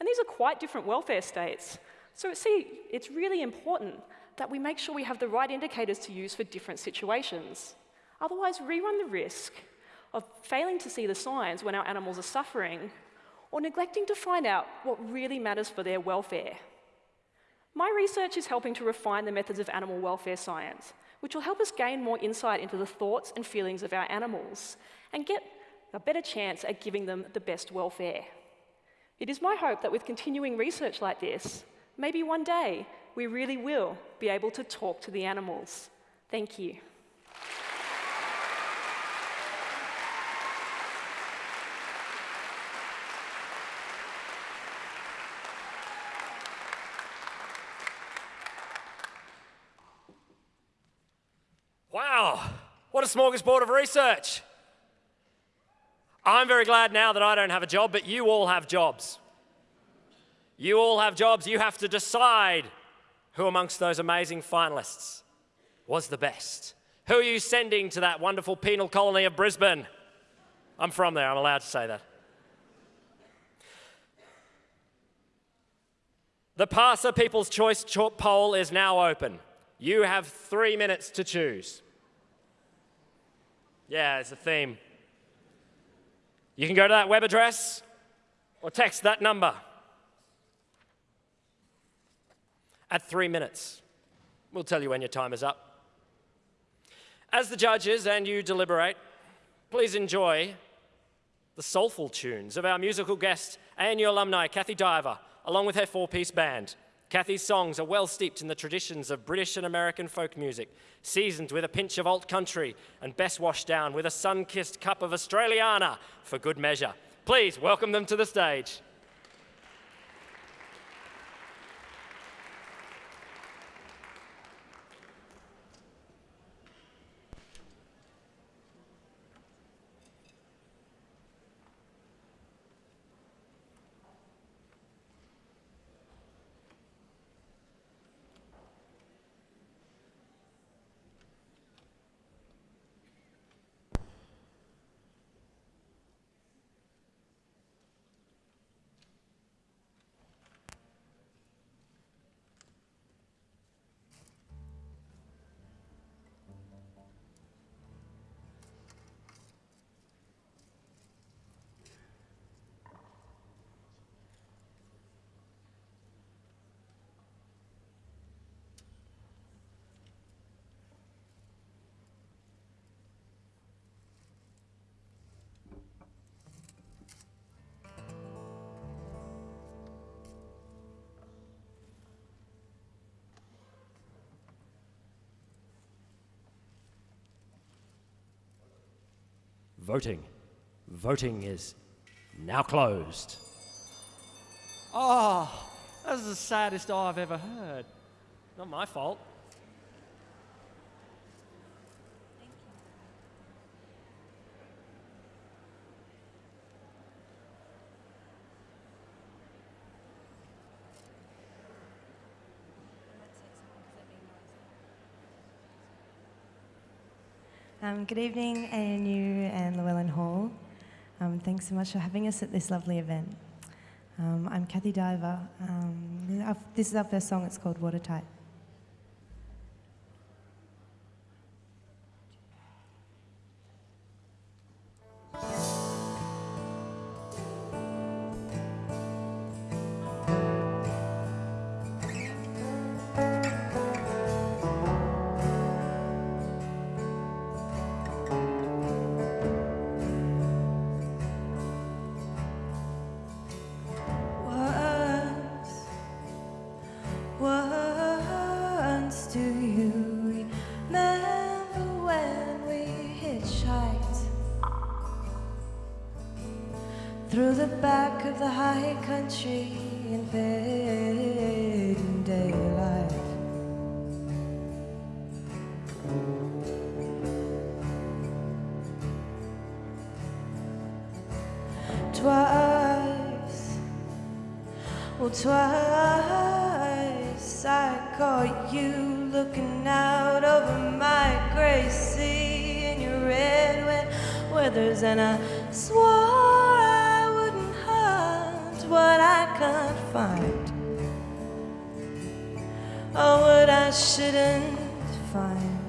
And these are quite different welfare states. So see, it's really important that we make sure we have the right indicators to use for different situations. Otherwise, we run the risk of failing to see the signs when our animals are suffering, or neglecting to find out what really matters for their welfare. My research is helping to refine the methods of animal welfare science, which will help us gain more insight into the thoughts and feelings of our animals and get a better chance at giving them the best welfare. It is my hope that with continuing research like this, maybe one day we really will be able to talk to the animals. Thank you. Wow, what a smorgasbord of research. I'm very glad now that I don't have a job, but you all have jobs. You all have jobs. You have to decide who amongst those amazing finalists was the best. Who are you sending to that wonderful penal colony of Brisbane? I'm from there, I'm allowed to say that. The PARSA People's Choice poll is now open. You have three minutes to choose. Yeah, it's a theme. You can go to that web address or text that number. At three minutes, we'll tell you when your time is up. As the judges and you deliberate, please enjoy the soulful tunes of our musical guest ANU alumni, Kathy Diver, along with her four-piece band. Kathy's songs are well steeped in the traditions of British and American folk music, seasoned with a pinch of alt country and best washed down with a sun-kissed cup of Australiana for good measure. Please welcome them to the stage. Voting. Voting is now closed. Oh, that's the saddest I've ever heard. Not my fault. Um, good evening, ANU and Llewellyn Hall. Um, thanks so much for having us at this lovely event. Um, I'm Kathy Diver. Um, this is our first song, it's called Watertight. once do you remember when we hitchhiked through the back of the high country in fading daylight? Twice, well, twice caught you looking out over my gray sea in your red wet weathers, and I swore I wouldn't hunt what I can't find, or what I shouldn't find.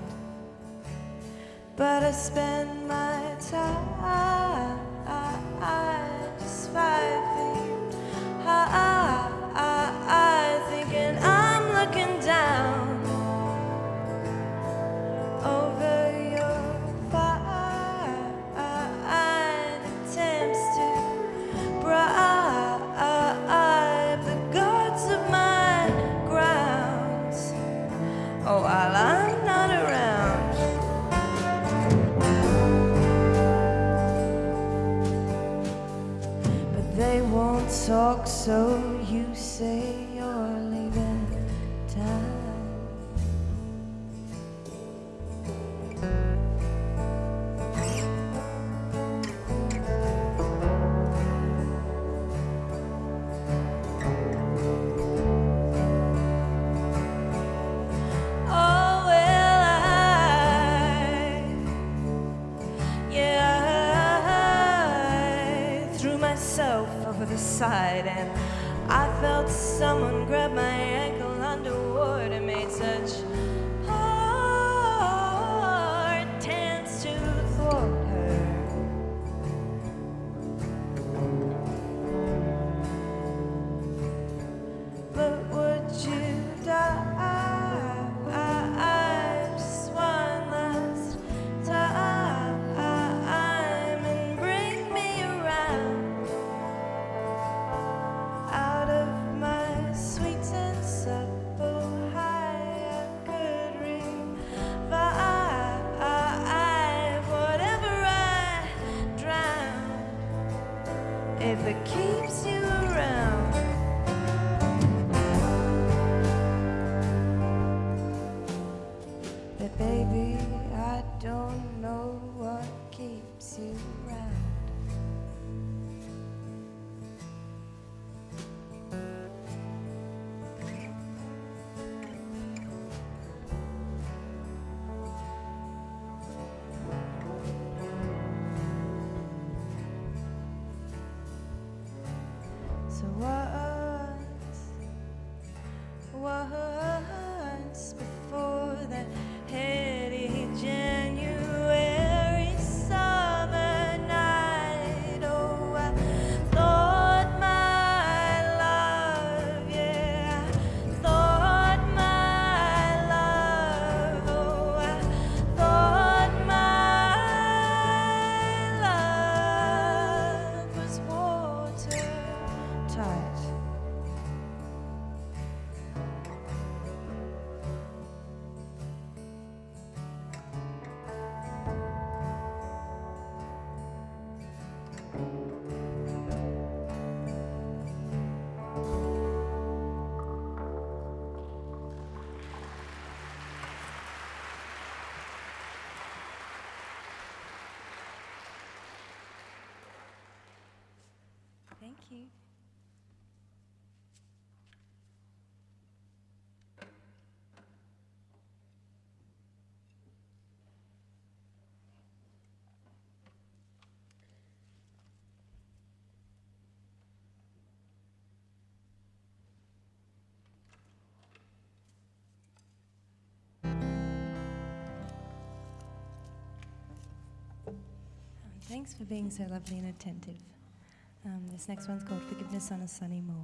But I spend baby, I don't know what keeps you Thank you. Thanks for being so lovely and attentive. Um, this next one's called Forgiveness on a Sunny Morn.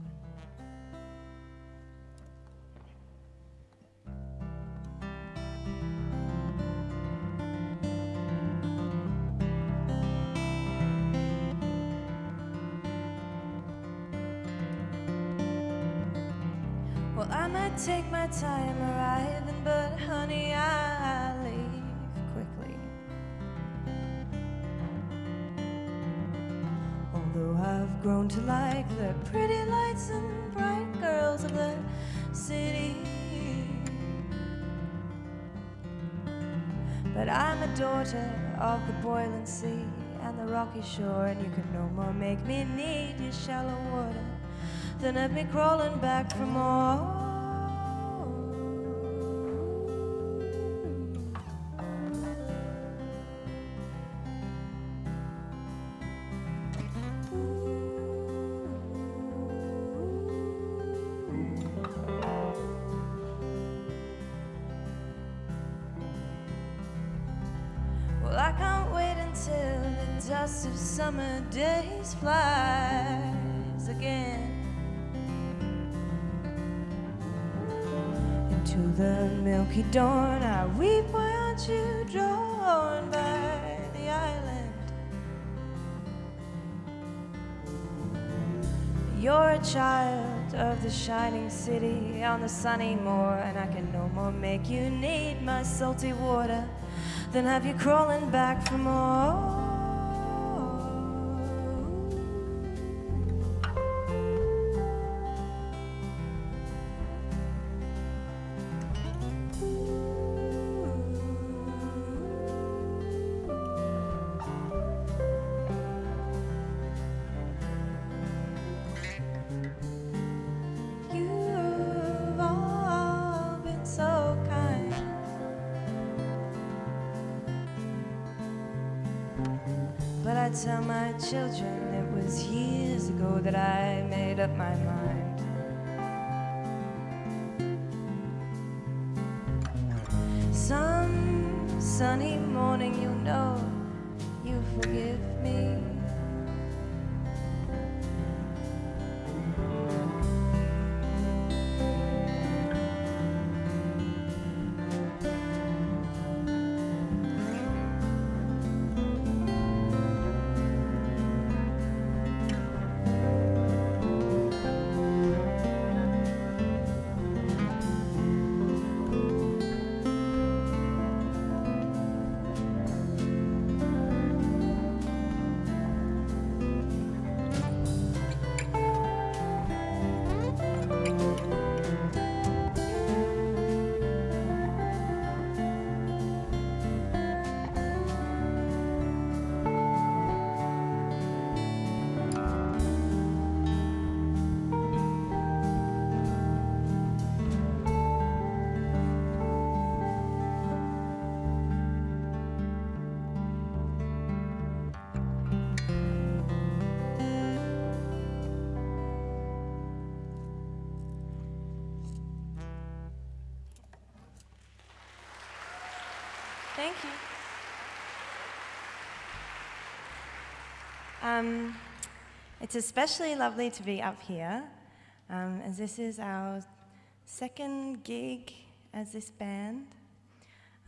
Well, I might take my time arriving, grown to like the pretty lights and bright girls of the city. But I'm a daughter of the boiling sea and the rocky shore, and you can no more make me need your shallow water than have me crawling back for more. Summer days flies again into the milky dawn. I weep, why aren't you drawn by the island? You're a child of the shining city on the sunny moor, and I can no more make you need my salty water than have you crawling back for more. Thank you. Um, it's especially lovely to be up here, um, as this is our second gig as this band,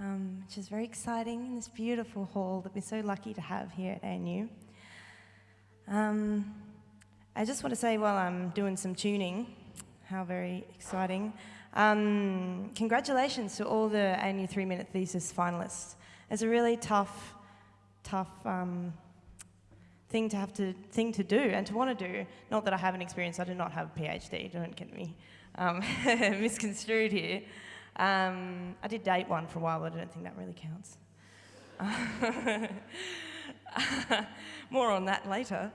um, which is very exciting in this beautiful hall that we're so lucky to have here at ANU. Um, I just want to say while I'm doing some tuning, how very exciting. Um, congratulations to all the ANU three minute thesis finalists. It's a really tough, tough um, thing to have to thing to do and to want to do. Not that I haven't experienced. I do not have a PhD. Don't get me um, misconstrued here. Um, I did date one for a while, but I don't think that really counts. More on that later.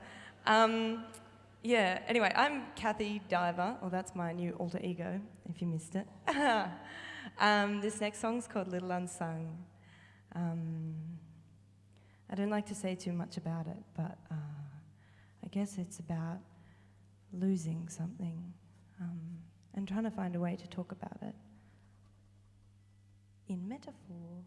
Yeah, anyway, I'm Kathy Diver, or that's my new alter ego, if you missed it. um, this next song's called Little Unsung. Um, I don't like to say too much about it, but uh, I guess it's about losing something um, and trying to find a way to talk about it in metaphor.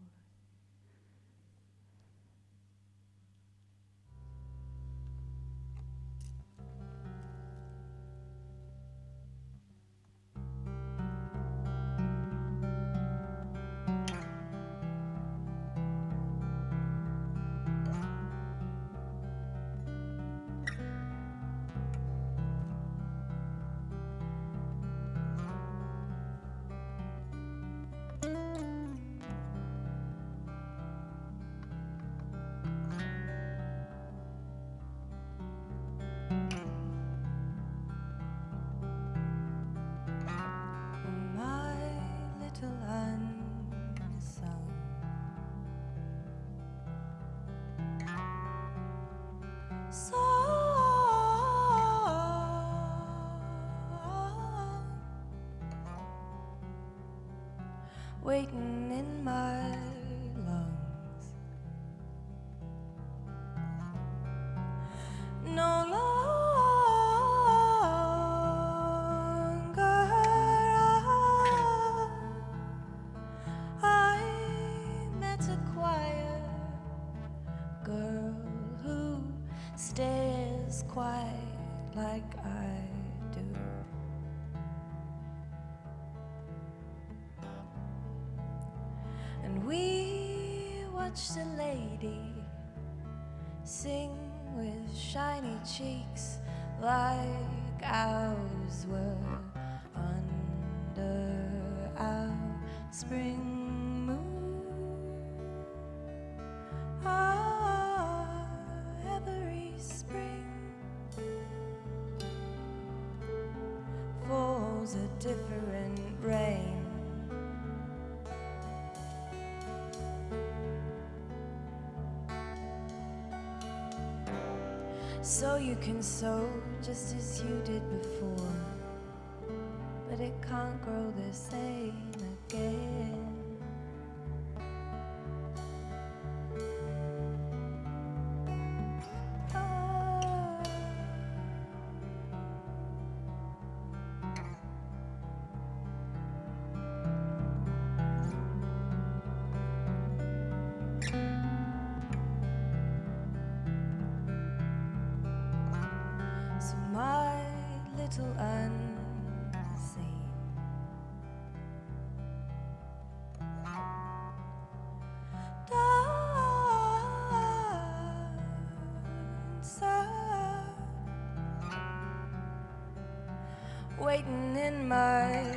And we watched a lady sing with shiny cheeks like ours were under our spring So you can sow just as you did before, but it can't grow the same again. My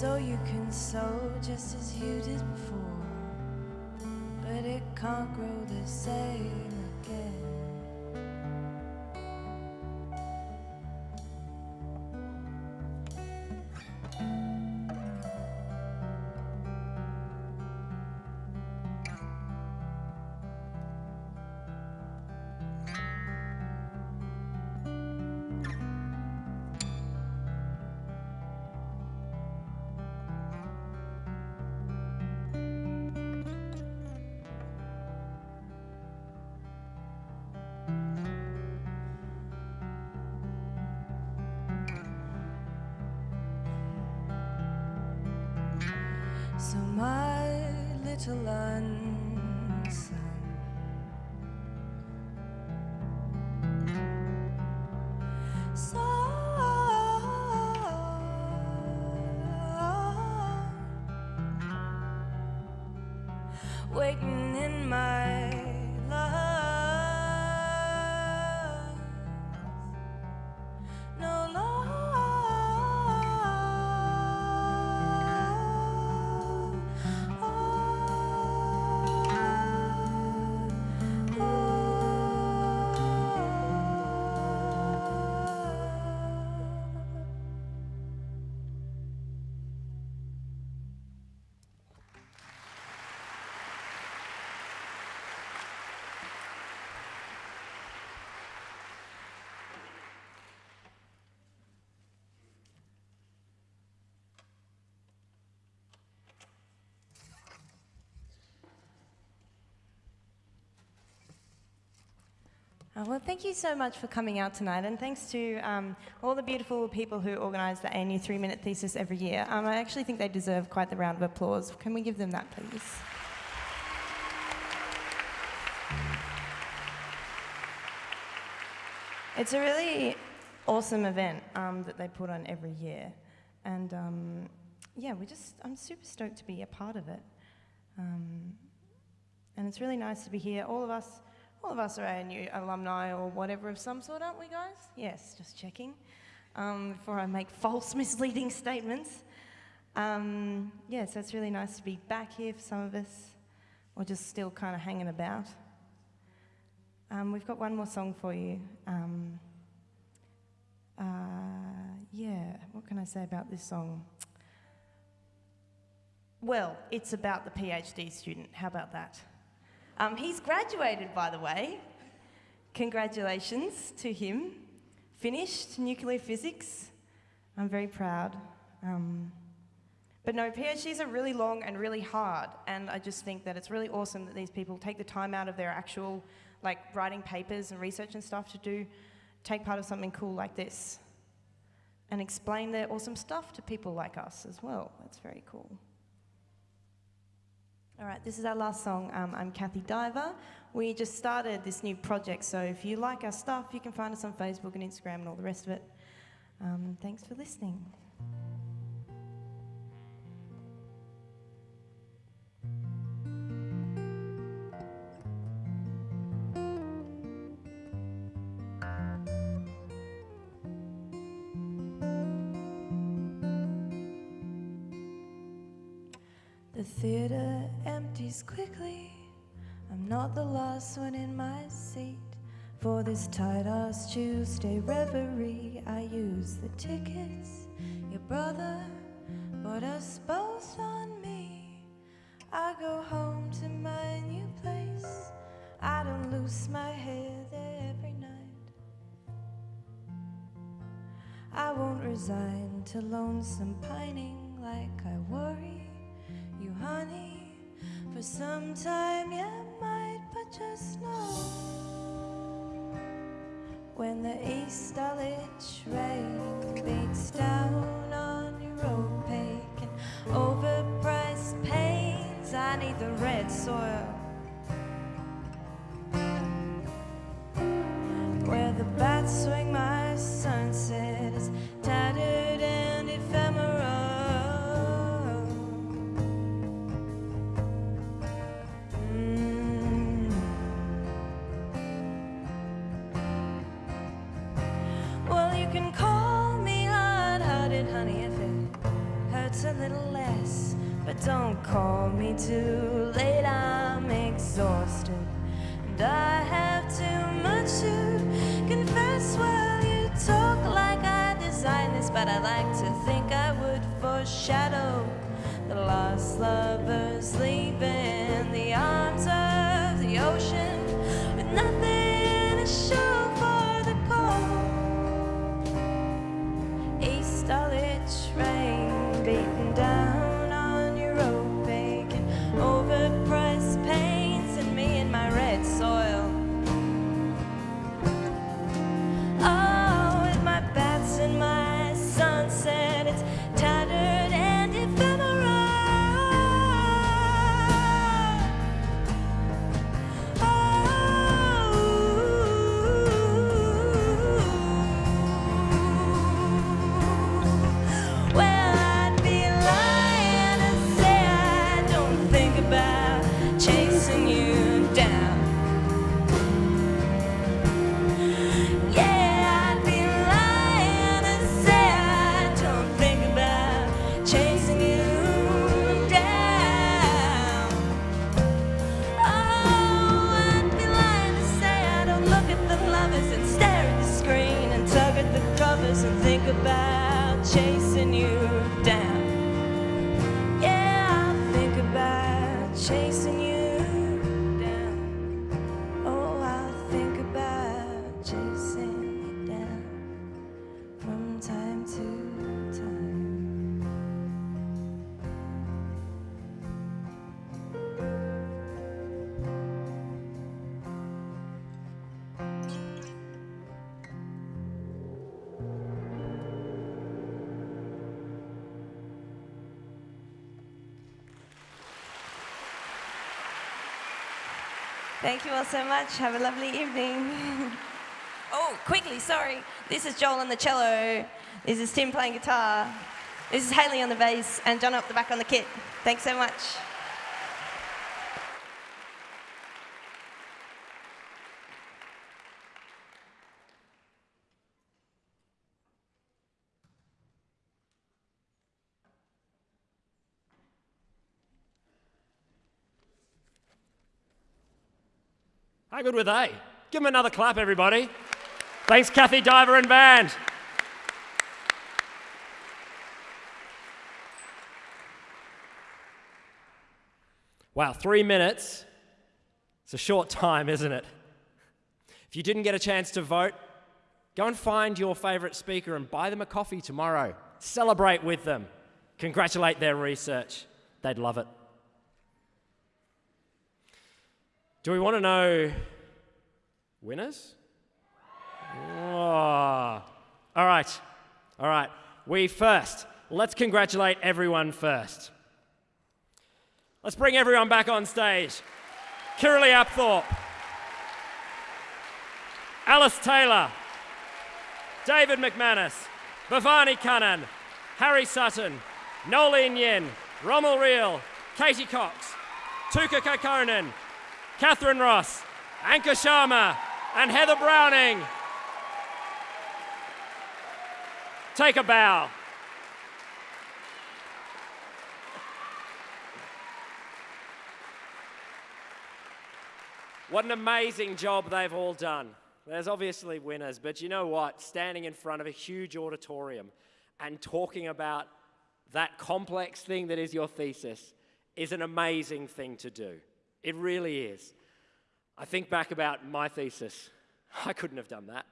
So you can sow just as you did before, but it can't grow the same little Uh, well, thank you so much for coming out tonight, and thanks to um, all the beautiful people who organise the ANU three minute thesis every year. Um, I actually think they deserve quite the round of applause. Can we give them that, please? It's a really awesome event um, that they put on every year, and um, yeah, we just I'm super stoked to be a part of it, um, and it's really nice to be here. All of us all of us are ANU alumni or whatever of some sort, aren't we, guys? Yes, just checking um, before I make false, misleading statements. Um, yeah, so it's really nice to be back here for some of us, or just still kind of hanging about. Um, we've got one more song for you. Um, uh, yeah, what can I say about this song? Well, it's about the PhD student. How about that? Um, he's graduated, by the way. Congratulations to him. Finished nuclear physics. I'm very proud. Um, but no, PhDs are really long and really hard, and I just think that it's really awesome that these people take the time out of their actual, like, writing papers and research and stuff to do, take part of something cool like this, and explain their awesome stuff to people like us as well. That's very cool. All right, this is our last song. Um, I'm Kathy Diver. We just started this new project, so if you like our stuff, you can find us on Facebook and Instagram and all the rest of it. Um, thanks for listening. One in my seat. For this tight ass Tuesday reverie, I use the tickets your brother bought us both on me. I go home to my new place. I don't lose my hair there every night. I won't resign to lonesome pining like I worry you, honey, for some time might, but just know when the East Dulwich rain beats down on your opaque and overpriced pains, I need the red soil. Don't call me too late, I'm exhausted. And I have too much to confess. Well, you talk like I designed this, but I like to think I would foreshadow the lost lovers leaving the arms of the ocean with nothing Thank you all so much. Have a lovely evening. oh, quickly, sorry. This is Joel on the cello. This is Tim playing guitar. This is Haley on the bass, and John up the back on the kit. Thanks so much. How good were they? Give them another clap, everybody. Thanks, Kathy Diver and band. Wow, three minutes. It's a short time, isn't it? If you didn't get a chance to vote, go and find your favourite speaker and buy them a coffee tomorrow. Celebrate with them. Congratulate their research. They'd love it. Do we want to know winners? Oh. All right. All right. We first. Let's congratulate everyone first. Let's bring everyone back on stage. Kirralie Apthorpe, Alice Taylor, David McManus, Bhavani Kannan, Harry Sutton, Nolene Yin, Rommel Reel, Katie Cox, Tuukka Kokkonen, Catherine Ross, Ankur Sharma, and Heather Browning. Take a bow. What an amazing job they've all done. There's obviously winners, but you know what? Standing in front of a huge auditorium and talking about that complex thing that is your thesis is an amazing thing to do. It really is. I think back about my thesis. I couldn't have done that.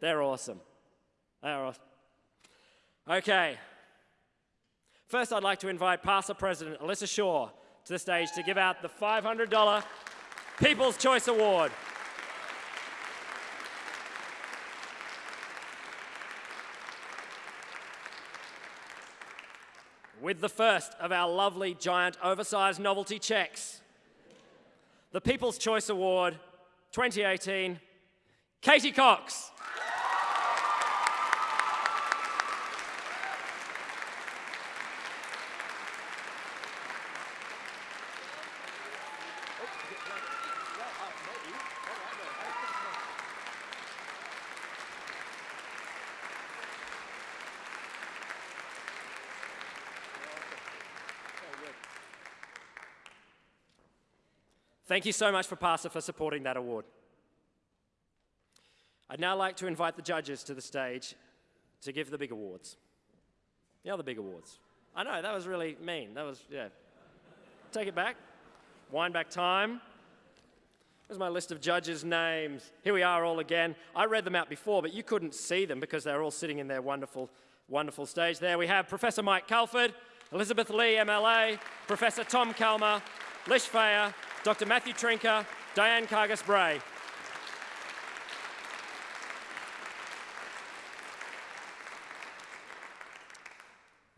They're awesome. They're awesome. Okay. First, I'd like to invite PARSA President Alyssa Shaw to the stage to give out the $500 People's Choice Award. With the first of our lovely giant oversized novelty checks, the People's Choice Award 2018, Katie Cox. Thank you so much for PARSA for supporting that award. I'd now like to invite the judges to the stage to give the big awards. The other big awards. I know, that was really mean. That was, yeah. Take it back. Wind back time. Here's my list of judges' names. Here we are all again. I read them out before, but you couldn't see them because they're all sitting in their wonderful, wonderful stage. There we have Professor Mike Calford, Elizabeth Lee, MLA, Professor Tom Calma, Lish Fejer, Dr. Matthew Trinca, Diane Kargas Bray.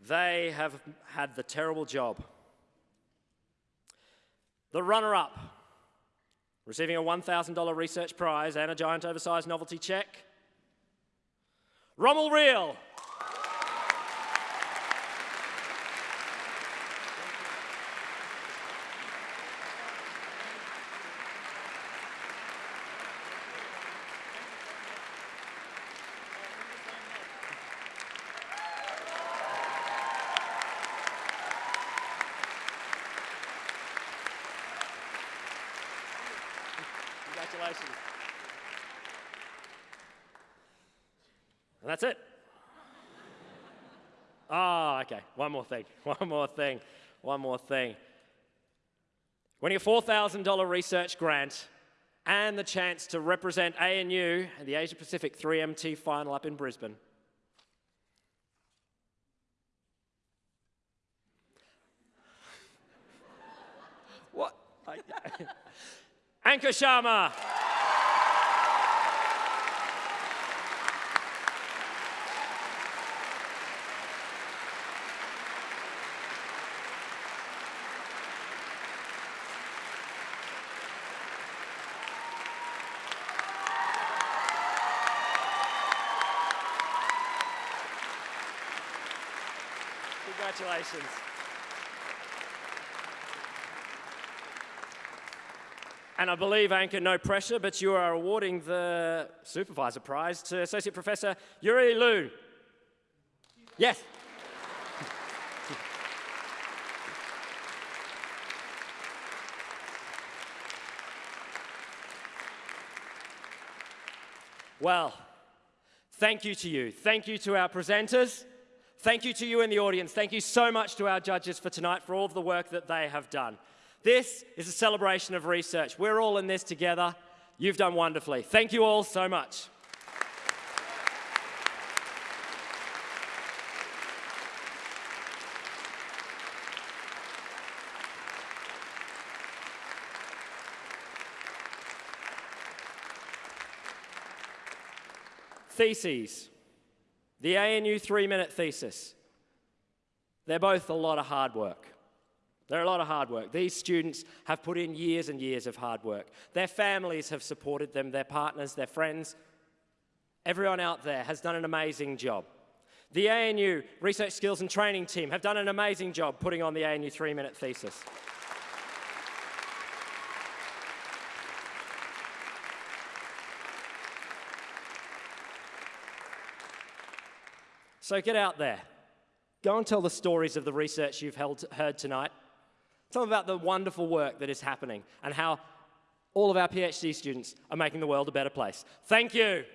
They have had the terrible job. The runner up, receiving a $1,000 research prize and a giant oversized novelty check, Rommel Reel. Congratulations. And that's it. Ah, oh, okay. One more thing. One more thing. One more thing. Winning a $4,000 research grant and the chance to represent ANU and the Asia Pacific 3MT final up in Brisbane. Ankur Sharma. Congratulations. And I believe, Ankur, no pressure, but you are awarding the Supervisor Prize to Associate Professor Yuri Liu. Yes. Well, thank you to you. Thank you to our presenters. Thank you to you in the audience. Thank you so much to our judges for tonight for all of the work that they have done. This is a celebration of research. We're all in this together. You've done wonderfully. Thank you all so much. Theses. The ANU three minute thesis. They're both a lot of hard work. They're a lot of hard work. These students have put in years and years of hard work. Their families have supported them, their partners, their friends. Everyone out there has done an amazing job. The ANU Research Skills and Training team have done an amazing job putting on the ANU three minute thesis. So get out there. Go and tell the stories of the research you've held, heard tonight. Tell them about the wonderful work that is happening and how all of our PhD students are making the world a better place. Thank you.